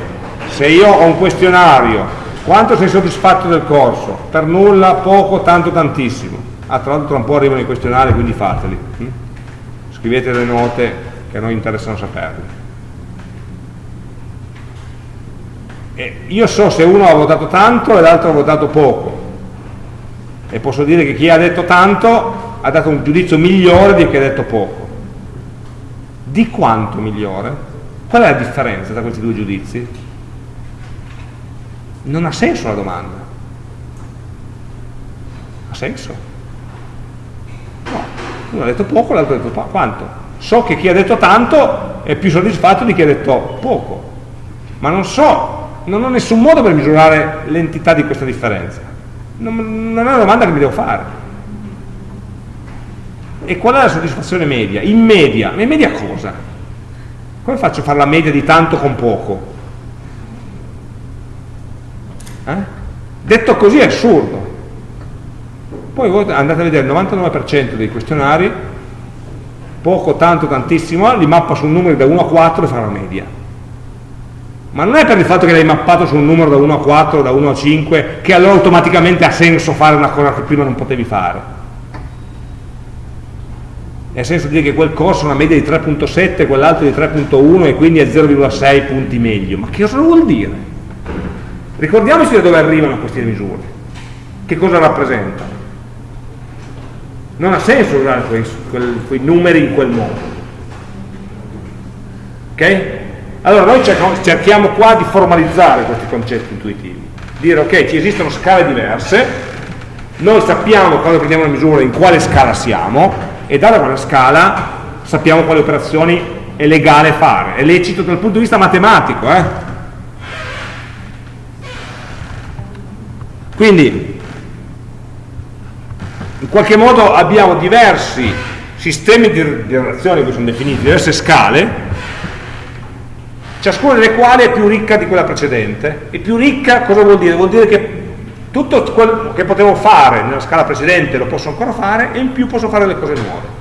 [SPEAKER 1] se io ho un questionario, quanto sei soddisfatto del corso? Per nulla, poco, tanto, tantissimo. Ah, tra l'altro tra un po' arrivano i questionari, quindi fateli. Hm? Scrivete le note che a noi interessano saperle. E io so se uno ha votato tanto e l'altro ha votato poco. E posso dire che chi ha detto tanto ha dato un giudizio migliore di chi ha detto poco. Di quanto migliore? Qual è la differenza tra questi due giudizi? Non ha senso la domanda. Ha senso? No. Uno ha detto poco, l'altro ha detto quanto. So che chi ha detto tanto è più soddisfatto di chi ha detto poco, ma non so, non ho nessun modo per misurare l'entità di questa differenza. Non, non è una domanda che mi devo fare. E qual è la soddisfazione media? In media, in media cosa? Come faccio a fare la media di tanto con poco? Eh? Detto così è assurdo. Poi voi andate a vedere il 99% dei questionari, poco, tanto, tantissimo, li mappa su un numero da 1 a 4 e fa la media. Ma non è per il fatto che l'hai mappato su un numero da 1 a 4, da 1 a 5, che allora automaticamente ha senso fare una cosa che prima non potevi fare nel senso di dire che quel corso ha una media di 3.7, quell'altro di 3.1 e quindi è 0,6 punti meglio. Ma che cosa vuol dire? Ricordiamoci da dove arrivano queste misure, che cosa rappresentano. Non ha senso usare quei, quei numeri in quel modo. Ok? Allora noi cerchiamo qua di formalizzare questi concetti intuitivi, dire ok, ci esistono scale diverse, noi sappiamo quando prendiamo una misura in quale scala siamo, e data quella scala sappiamo quali operazioni è legale fare, è lecito dal punto di vista matematico. Eh? Quindi, in qualche modo abbiamo diversi sistemi di relazioni che sono definiti, diverse scale, ciascuna delle quali è più ricca di quella precedente. E più ricca cosa vuol dire? Vuol dire che tutto quello che potevo fare nella scala precedente lo posso ancora fare e in più posso fare le cose nuove.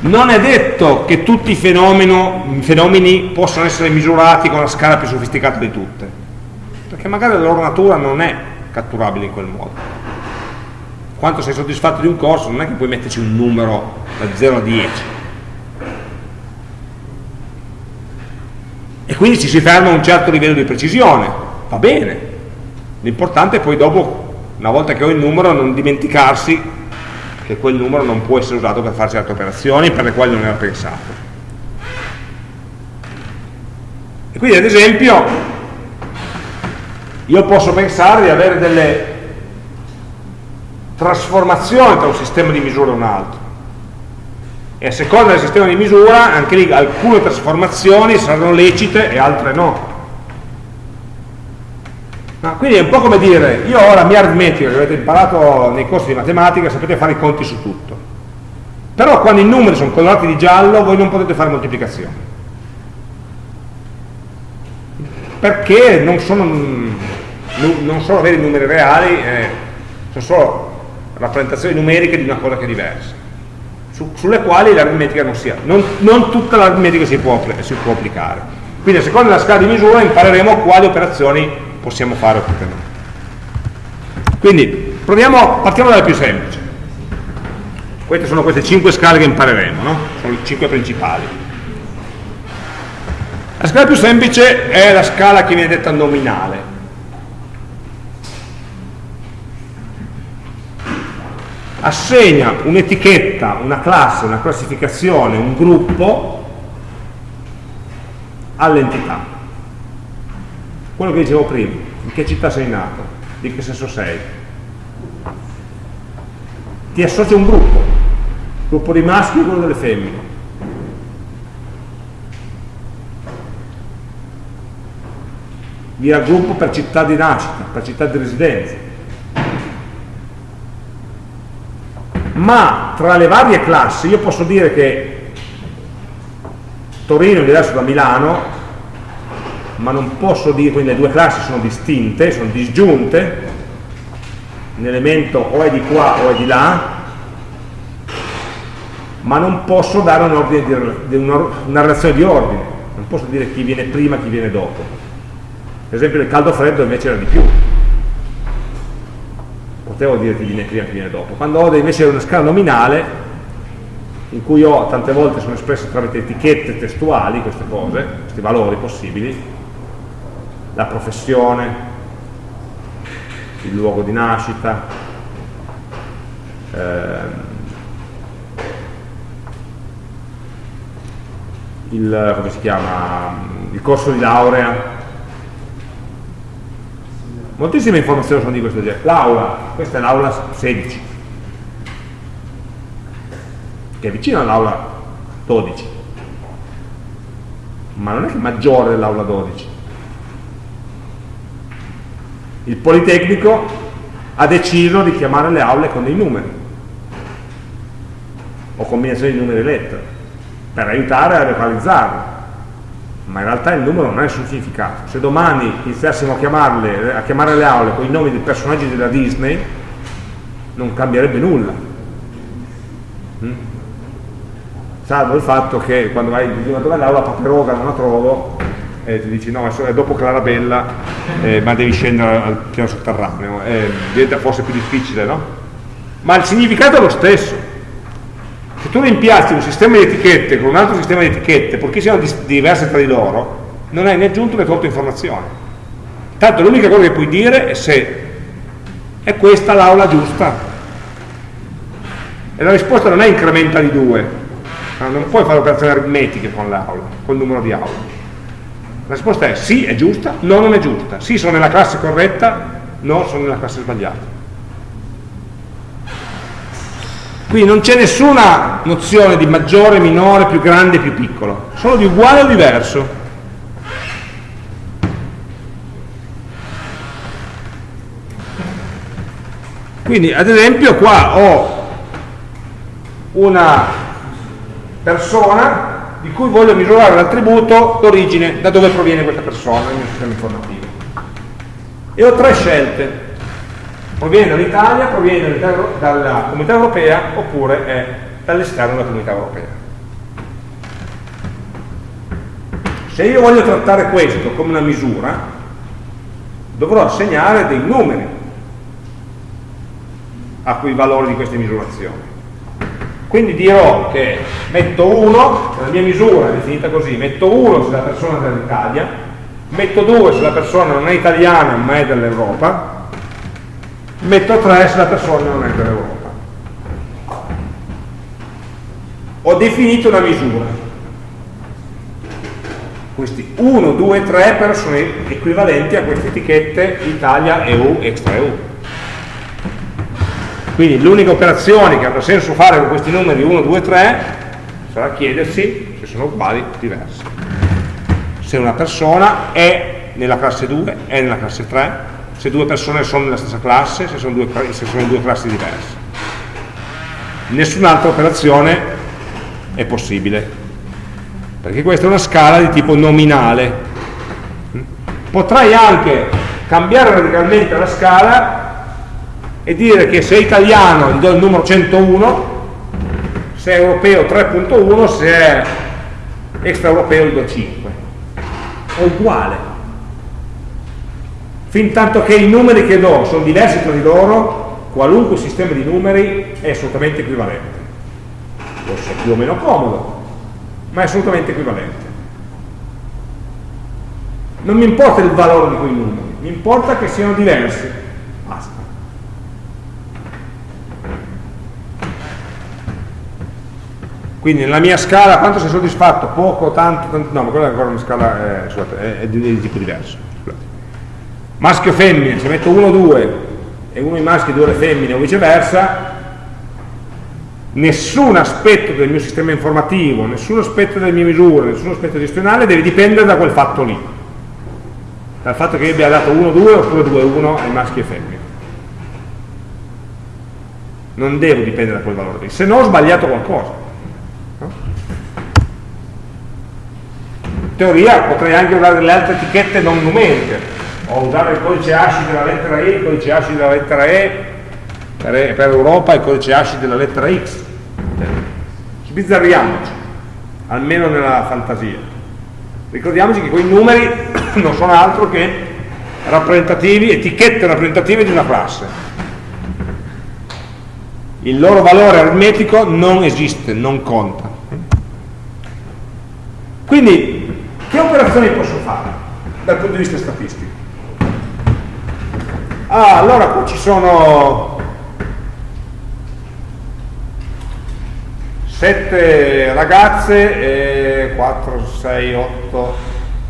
[SPEAKER 1] Non è detto che tutti i fenomeni possano essere misurati con la scala più sofisticata di tutte, perché magari la loro natura non è catturabile in quel modo. Quanto sei soddisfatto di un corso non è che puoi metterci un numero da 0 a 10, e quindi ci si ferma a un certo livello di precisione, va bene, l'importante è poi dopo, una volta che ho il numero, non dimenticarsi che quel numero non può essere usato per fare certe operazioni per le quali non era pensato. E quindi ad esempio io posso pensare di avere delle trasformazioni tra un sistema di misura e un altro. E a seconda del sistema di misura anche lì alcune trasformazioni saranno lecite e altre no. No quindi è un po' come dire io ho la mia aritmetica che avete imparato nei corsi di matematica sapete fare i conti su tutto. Però quando i numeri sono colorati di giallo voi non potete fare moltiplicazioni perché non sono, non sono veri numeri reali eh, sono solo rappresentazioni numeriche di una cosa che è diversa su, sulle quali l'aritmetica non sia, non, non tutta l'aritmetica si, si può, applicare. Quindi a seconda della scala di misura impareremo quali operazioni possiamo fare oppure no. Quindi proviamo, partiamo dalle più semplici. Queste sono queste cinque scale che impareremo, no? sono le cinque principali. La scala più semplice è la scala che viene detta nominale, assegna un'etichetta, una classe, una classificazione, un gruppo all'entità. Quello che dicevo prima, in che città sei nato, di che sesso sei. Ti associa un gruppo, gruppo di maschi e quello delle femmine. vi raggruppo per città di nascita, per città di residenza. Ma tra le varie classi io posso dire che Torino è diverso da Milano, ma non posso dire, quindi le due classi sono distinte, sono disgiunte, un elemento o è di qua o è di là, ma non posso dare un di, una, una relazione di ordine, non posso dire chi viene prima e chi viene dopo. Per esempio il caldo freddo invece era di più, potevo dire chi viene prima chi viene dopo. Quando ho invece una scala nominale, in cui ho tante volte sono espresse tramite etichette testuali queste cose, questi valori possibili, la professione, il luogo di nascita, ehm, il, il corso di laurea. Moltissime informazioni sono di questo genere. L'aula, questa è l'aula 16, che è vicino all'aula 12, ma non è che maggiore dell'aula 12 il Politecnico ha deciso di chiamare le aule con dei numeri o combinazioni di numeri e lettere per aiutare a localizzarle ma in realtà il numero non ha nessun significato se domani iniziassimo a, a chiamare le aule con i nomi dei personaggi della Disney non cambierebbe nulla mm? salvo il fatto che quando vai in dove l'aula Paperoga non la trovo e ti dici no, è dopo Clarabella, eh, ma devi scendere al piano sotterraneo, eh, diventa forse più difficile, no? Ma il significato è lo stesso. Tu rimpiazzi un sistema di etichette con un altro sistema di etichette, purché siano diverse tra di loro, non hai né aggiunto né tolto informazione. Tanto l'unica cosa che puoi dire è se è questa l'aula giusta. E la risposta non è incrementa di due, non puoi fare operazioni aritmetiche con l'aula, col numero di aule. La risposta è sì, è giusta, no, non è giusta. Sì, sono nella classe corretta, no, sono nella classe sbagliata. Quindi non c'è nessuna nozione di maggiore, minore, più grande, più piccolo. Sono di uguale o diverso. Quindi, ad esempio, qua ho una persona di cui voglio misurare l'attributo d'origine, da dove proviene questa persona nel mio sistema informativo. E ho tre scelte. Proviene dall'Italia, proviene dalla comunità europea oppure è dall'esterno della comunità europea. Se io voglio trattare questo come una misura, dovrò assegnare dei numeri a quei valori di queste misurazioni quindi dirò che metto 1, la mia misura è definita così, metto 1 se la persona è dall'Italia, metto 2 se la persona non è italiana ma è dell'Europa, metto 3 se la persona non è dell'Europa. Ho definito una misura. Questi 1, 2, 3 però sono equivalenti a queste etichette Italia, EU, extra EU. Quindi l'unica operazione che avrà senso fare con questi numeri 1, 2, 3 sarà chiedersi se sono uguali o diversi. Se una persona è nella classe 2, è nella classe 3, se due persone sono nella stessa classe, se sono, due, se sono due classi diverse. Nessun'altra operazione è possibile, perché questa è una scala di tipo nominale. Potrai anche cambiare radicalmente la scala e dire che se è italiano gli do il numero 101, se è europeo 3.1, se è extraeuropeo gli do 5. È uguale. Fin tanto che i numeri che do sono diversi tra di loro, qualunque sistema di numeri è assolutamente equivalente. Forse è più o meno comodo, ma è assolutamente equivalente. Non mi importa il valore di quei numeri, mi importa che siano diversi. Quindi nella mia scala quanto sei soddisfatto? Poco, tanto, tanto no, ma quella è ancora una scala, eh, scusate, è, è, di, di, tipo diverso. Maschio femmine, se metto 1, 2 e uno i maschi e due le femmine o viceversa, nessun aspetto del mio sistema informativo, nessun aspetto delle mie misure, nessun aspetto gestionale deve dipendere da quel fatto lì. dal fatto che io abbia dato 1-2 oppure 2-1 ai maschi e femmine. Non devo dipendere da quel valore lì, se no ho sbagliato qualcosa. In teoria potrei anche usare delle altre etichette non numeriche, o usare il codice ASCII della lettera E, il codice ASCII della lettera E, per, per Europa il codice ASCII della lettera X. Sbizzarriamoci, almeno nella fantasia. Ricordiamoci che quei numeri non sono altro che rappresentativi, etichette rappresentative di una classe. Il loro valore aritmetico non esiste, non conta. Quindi, che operazioni posso fare dal punto di vista statistico? Ah, allora qua ci sono 7 ragazze e 4, 6, 8,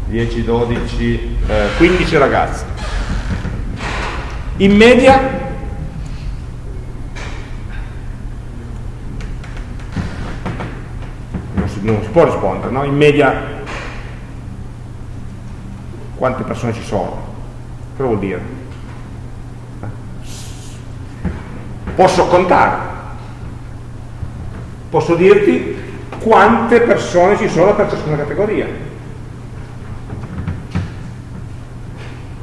[SPEAKER 1] 10, 12, eh, 15 ragazze. In media non si, non si può rispondere, no? In media quante persone ci sono? Cosa vuol dire? Posso contare, posso dirti quante persone ci sono per ciascuna categoria.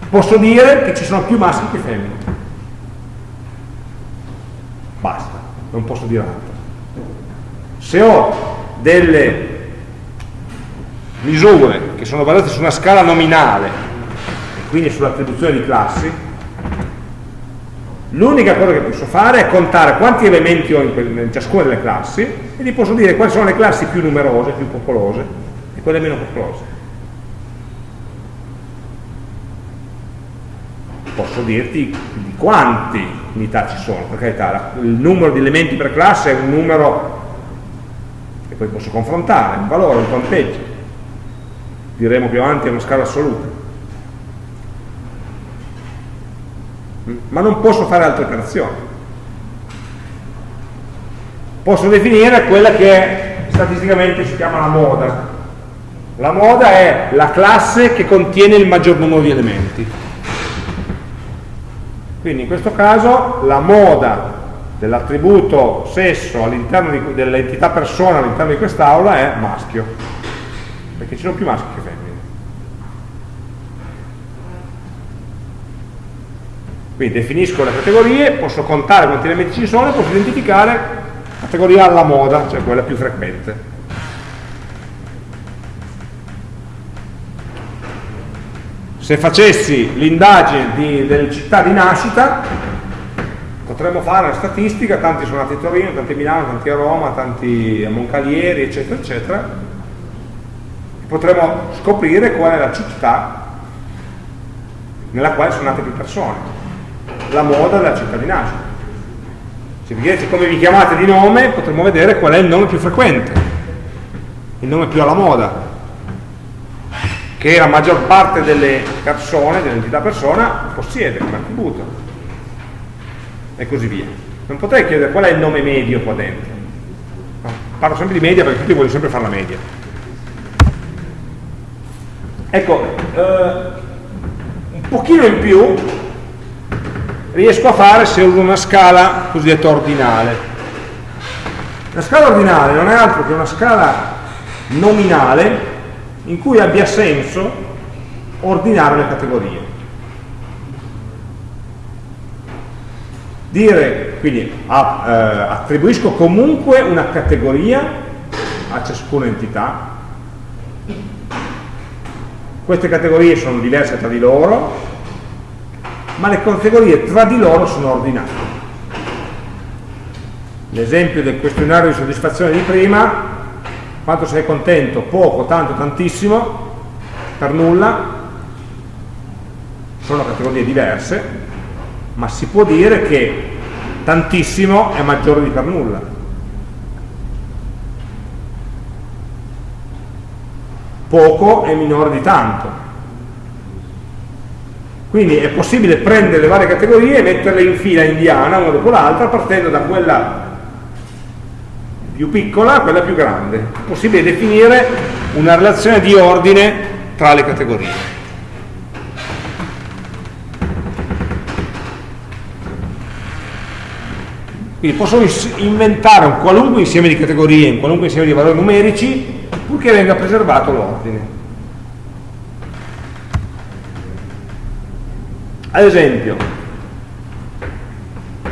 [SPEAKER 1] Posso dire che ci sono più maschi che femmine. Basta, non posso dire altro. Se ho delle misure che sono basate su una scala nominale e quindi sull'attribuzione di classi, L'unica cosa che posso fare è contare quanti elementi ho in, in, ciascuna delle classi e gli posso dire quali sono le classi più numerose, più popolose e quelle meno popolose. Posso dirti di quanti unità ci sono, per carità, il numero di elementi per classe è un numero che poi posso confrontare, un valore, un conteggio. Diremo più avanti è una scala assoluta. Ma non posso fare altre operazioni. Posso definire quella che statisticamente si chiama la moda. La moda è la classe che contiene il maggior numero di elementi. Quindi in questo caso la moda dell'attributo sesso all'interno dell'entità persona all'interno di quest'aula è maschio, perché ci sono più maschi che femmine. Quindi definisco le categorie, posso contare quanti elementi ci sono e posso identificare la categoria alla moda, cioè quella più frequente. Se facessi l'indagine delle città di nascita, potremmo fare una statistica, tanti sono nati a Torino, tanti a Milano, tanti a Roma, tanti a Moncalieri, eccetera, eccetera, potremmo scoprire qual è la città nella quale sono nate più persone la moda della cittadinanza. Se vi chiedete come vi chiamate di nome, potremmo vedere qual è il nome più frequente, il nome più alla moda, che la maggior parte delle persone, dell'entità persona, possiede come attributo. E così via. Non potrei chiedere qual è il nome medio qua dentro. Parlo sempre di media perché tutti vogliono sempre fare la media. Ecco, eh, un pochino in più riesco a fare se uso una scala cosiddetta ordinale. La scala ordinale non è altro che una scala nominale in cui abbia senso ordinare le categorie. Dire, quindi a, eh, attribuisco comunque una categoria a ciascuna entità. Queste categorie sono diverse tra di loro, ma le categorie tra di loro sono ordinate. L'esempio del questionario di soddisfazione di prima, quanto sei contento, poco, tanto, tantissimo, per nulla, sono categorie diverse, ma si può dire che tantissimo è maggiore di per nulla. Poco è minore di tanto. Quindi è possibile prendere le varie categorie e metterle in fila indiana, una dopo l'altra, partendo da quella più piccola a quella più grande. È possibile definire una relazione di ordine tra le categorie. Quindi posso inventare un qualunque insieme di categorie, un qualunque insieme di valori numerici, purché venga preservato l'ordine. Ad esempio,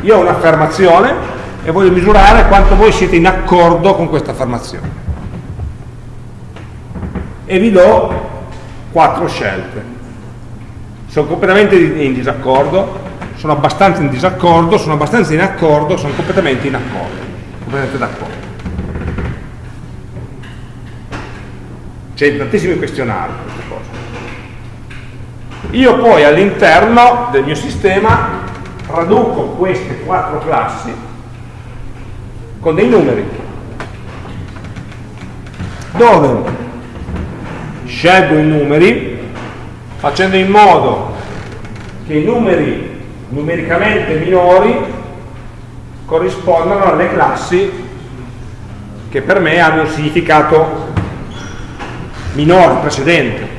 [SPEAKER 1] io ho un'affermazione e voglio misurare quanto voi siete in accordo con questa affermazione. E vi do quattro scelte. Sono completamente in disaccordo, sono abbastanza in disaccordo, sono abbastanza in accordo, sono completamente in accordo, completamente d'accordo. C'è tantissimi questionari. Io poi all'interno del mio sistema traduco queste quattro classi con dei numeri. Dove? Scelgo i numeri facendo in modo che i numeri numericamente minori corrispondano alle classi che per me hanno un significato minore, precedente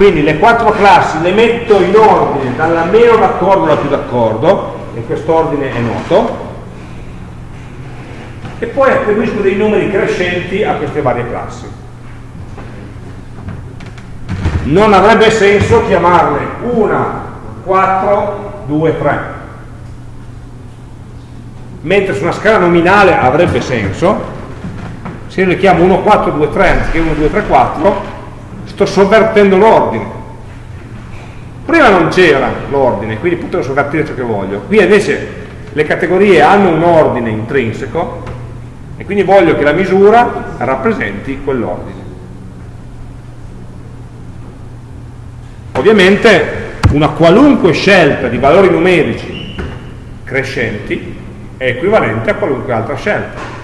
[SPEAKER 1] quindi le quattro classi le metto in ordine dalla meno d'accordo alla più d'accordo, e questo ordine è noto, e poi attribuisco dei numeri crescenti a queste varie classi. Non avrebbe senso chiamarle 1, 4, 2, 3. Mentre su una scala nominale avrebbe senso, se io le chiamo 1, 4, 2, 3 anziché 1, 2, 3, 4, sto sovvertendo l'ordine. Prima non c'era l'ordine quindi potevo sovvertire ciò che voglio. Qui invece le categorie hanno un ordine intrinseco e quindi voglio che la misura rappresenti quell'ordine. Ovviamente una qualunque scelta di valori numerici crescenti è equivalente a qualunque altra scelta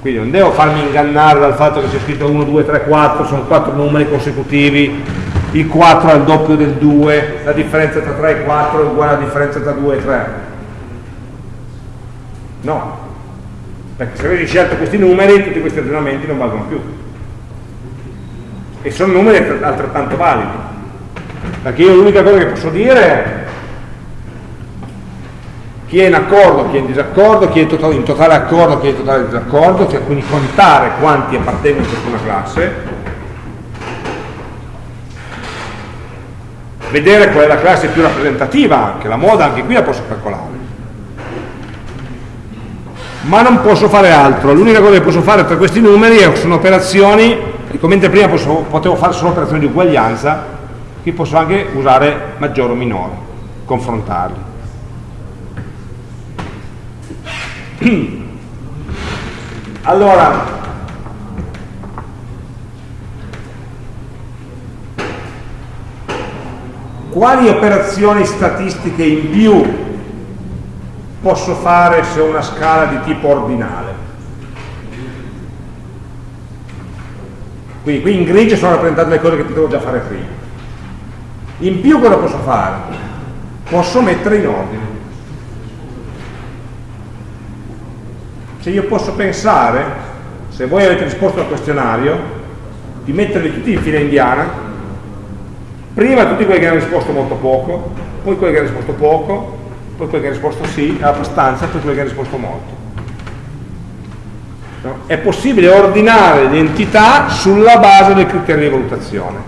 [SPEAKER 1] quindi non devo farmi ingannare dal fatto che c'è scritto 1, 2, 3, 4 sono 4 numeri consecutivi il 4 è il doppio del 2 la differenza tra 3 e 4 è uguale alla differenza tra 2 e 3 no. Perché se avessi scelto questi numeri tutti questi ragionamenti non valgono più. E sono numeri altrettanto validi. Perché io l'unica cosa che posso dire è chi è in accordo, chi è in disaccordo, chi è in totale, in totale accordo, chi è in totale disaccordo, cioè quindi contare quanti appartengono a ciascuna classe, vedere qual è la classe più rappresentativa anche, la moda anche qui la posso calcolare. Ma non posso fare altro, l'unica cosa che posso fare tra questi numeri sono operazioni, come prima posso, potevo fare solo operazioni di uguaglianza, qui posso anche usare maggiore o minore, confrontarli. allora quali operazioni statistiche in più posso fare se ho una scala di tipo ordinale? Quindi qui in grigio sono rappresentate le cose che potevo già fare prima. In più cosa posso fare? posso mettere in ordine Cioè io posso pensare, se voi avete risposto al questionario, di metterli tutti in fila indiana, prima tutti quelli che hanno risposto molto poco, poi quelli che hanno risposto poco, poi quelli che hanno risposto sì, abbastanza, poi quelli che hanno risposto molto. No? È possibile ordinare le entità sulla base del criterio di valutazione.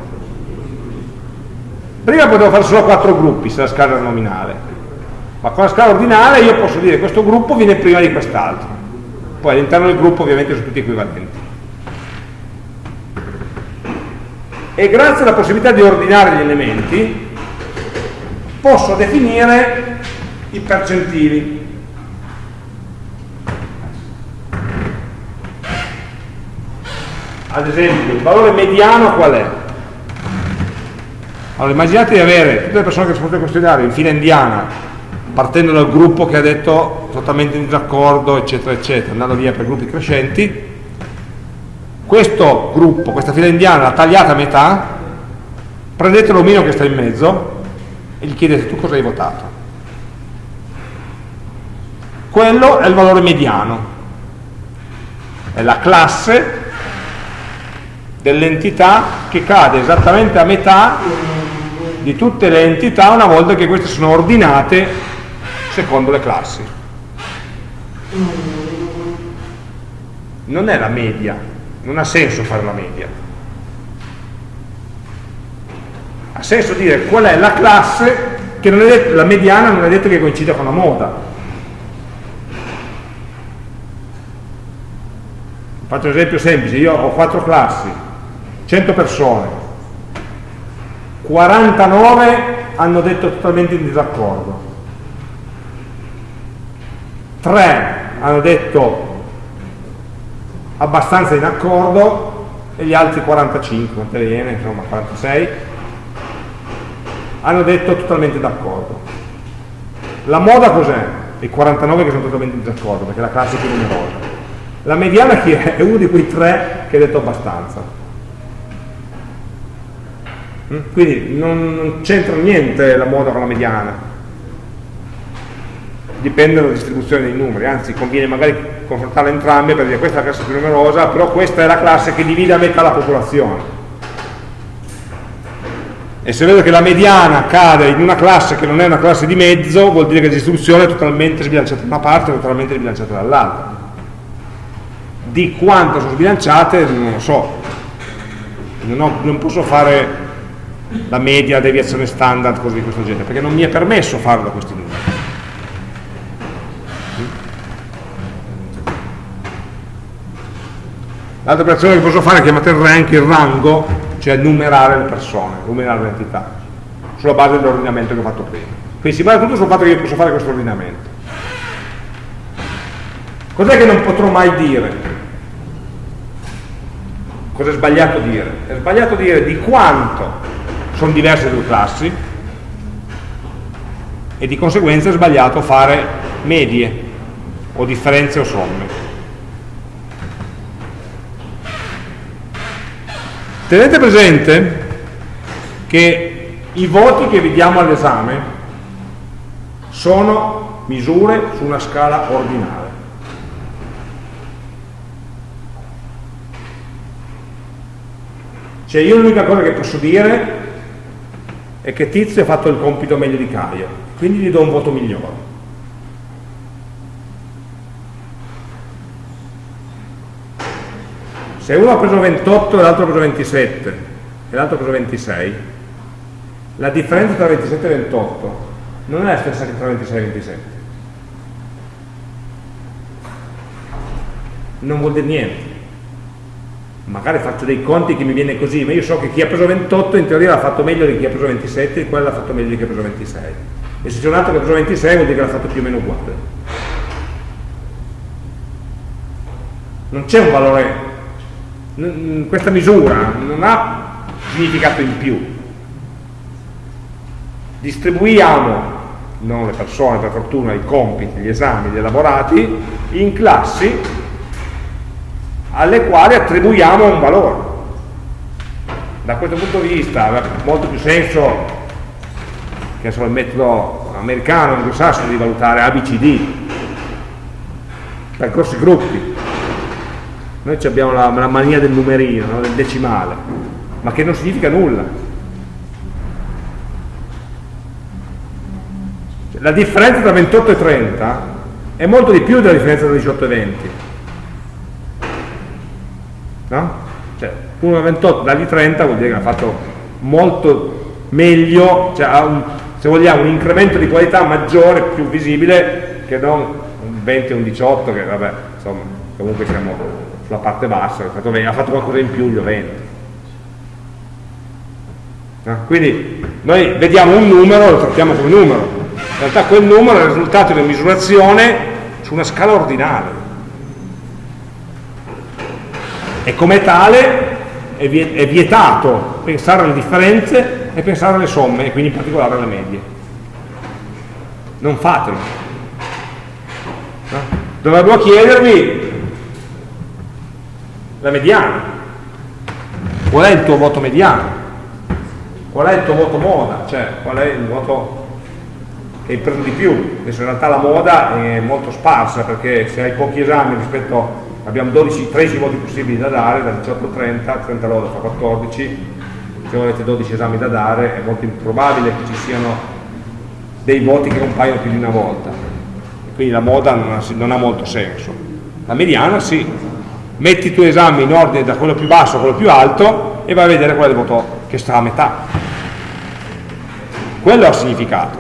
[SPEAKER 1] Prima potevo fare solo quattro gruppi se la scala era nominale, ma con la scala ordinale io posso dire che questo gruppo viene prima di quest'altro poi all'interno del gruppo ovviamente sono tutti equivalenti. E grazie alla possibilità di ordinare gli elementi posso definire i percentili. Ad esempio, il valore mediano qual è? Allora, immaginate di avere tutte le persone che rispondono al questionario in fila indiana partendo dal gruppo che ha detto totalmente in disaccordo, eccetera, eccetera, andando via per gruppi crescenti, questo gruppo, questa fila indiana, l'ha tagliata a metà, prendete l'omino che sta in mezzo e gli chiedete tu cosa hai votato. Quello è il valore mediano, è la classe dell'entità che cade esattamente a metà di tutte le entità una volta che queste sono ordinate secondo le classi. Non è la media, non ha senso fare la media. Ha senso dire qual è la classe che non è detto, la mediana non è detto che coincida con la moda. Faccio un esempio semplice, io ho quattro classi, 100 persone, 49 hanno detto totalmente in disaccordo, 3 hanno detto abbastanza in accordo e gli altri 45, quante viene, insomma 46, hanno detto totalmente d'accordo. La moda cos'è? I 49 che sono totalmente in disaccordo, perché la classe è più numerosa. La mediana chi è? È uno di quei tre che ha detto abbastanza. Mm? Quindi non, non c'entra niente la moda con la mediana. Dipende dalla distribuzione dei numeri, anzi conviene magari confrontarle entrambe per dire questa è la classe più numerosa, però questa è la classe che divide a metà la popolazione. E se vedo che la mediana cade in una classe che non è una classe di mezzo, vuol dire che la distribuzione è totalmente sbilanciata da una parte e totalmente sbilanciata dall'altra. Di quanto sono sbilanciate non lo so. Non, ho, non, posso fare la media, la deviazione standard, cose di questo genere perché non mi è permesso farlo da questi numeri l'altra operazione che posso fare è chiamata il rank, il rango cioè numerare le persone, numerare le entità sulla base dell'ordinamento che ho fatto prima quindi si basa tutto sul fatto che io posso fare questo ordinamento cos'è che non potrò mai dire? Cosa è sbagliato dire? È sbagliato dire di quanto sono diverse le due classi e di conseguenza è sbagliato fare medie o differenze o somme. Tenete presente che i voti che vediamo all'esame sono misure su una scala ordinale. Cioè io l'unica cosa che posso dire è che Tizio ha fatto il compito meglio di Caio, quindi gli do un voto migliore. Se uno ha preso 28 e l'altro ha preso 27 e l'altro ha preso 26, la differenza tra 27 e 28 non è la stessa che tra 26 e 27. Non vuol dire niente magari faccio dei conti che mi viene così, ma io so che chi ha preso 28 in teoria l'ha fatto meglio di chi ha preso 27 e quello l'ha fatto meglio di chi ha preso 26. E se c'è un altro che ha preso 26 vuol dire che l'ha fatto più o meno uguale. Non c'è un valore, questa misura non ha significato in più. Distribuiamo, non le persone per fortuna, i compiti, gli esami, gli elaborati, in classi alle quali attribuiamo un valore. Da questo punto di vista ha molto più senso che so, il metodo americano, anglosassone di valutare ABCD, percorsi gruppi. Noi abbiamo la, la mania del numerino, no? del decimale, ma che non significa nulla. La differenza tra 28 e 30 è molto di più della differenza tra 18 e 20 no? Cioè, 1,28 dagli 30 vuol dire che ha fatto molto meglio, cioè ha un, se vogliamo un incremento di qualità maggiore, più visibile, che non un 20 o un 18, che vabbè, insomma, comunque siamo sulla parte bassa, ha fatto, ha fatto qualcosa in più gli 20. No? Quindi noi vediamo un numero, lo trattiamo come numero, in realtà quel numero è il risultato di una misurazione su una scala ordinale e come tale è vietato pensare alle differenze e pensare alle somme e quindi in particolare alle medie non fatelo no? dovrebbero chiedervi la mediana. Qual è il tuo voto mediano? Qual è il tuo voto moda? Cioè qual è il voto che hai preso di più? Adesso in realtà la moda è molto sparsa perché se hai pochi esami rispetto abbiamo 12, 13 voti possibili da dare, da 18 a 30, 39 fa 14, se avete 12 esami da dare è molto improbabile che ci siano dei voti che compaiono più di una volta. Quindi la moda non ha, non ha molto senso. La mediana sì metti i tuoi esami in ordine da quello più basso a quello più alto e vai a vedere qual è il voto che sta a metà. Quello ha significato.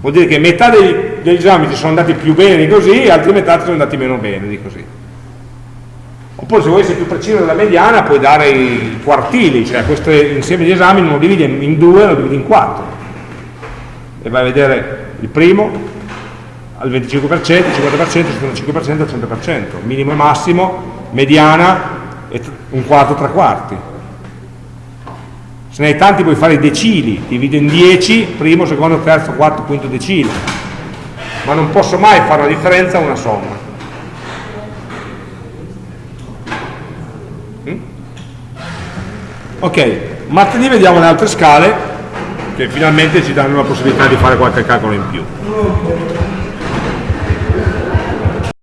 [SPEAKER 1] Vuol dire che metà degli, degli esami ti sono andati più bene di così e altri metà ti sono andati meno bene di così. Oppure se vuoi essere più preciso della mediana puoi dare i quartili cioè questo insieme di esami non lo dividi in due, lo dividi in quattro. E vai a vedere il primo al 25%, il 50%, il 75%, il 100%, minimo e massimo, mediana e un quarto, tre quarti. Se ne hai tanti puoi fare i decili, divido in 10, primo, secondo, terzo, quarto, quinto decile. Ma non posso mai fare una differenza o una somma. Mm? Ok, martedì vediamo le altre scale che finalmente ci danno la possibilità di fare qualche calcolo in più.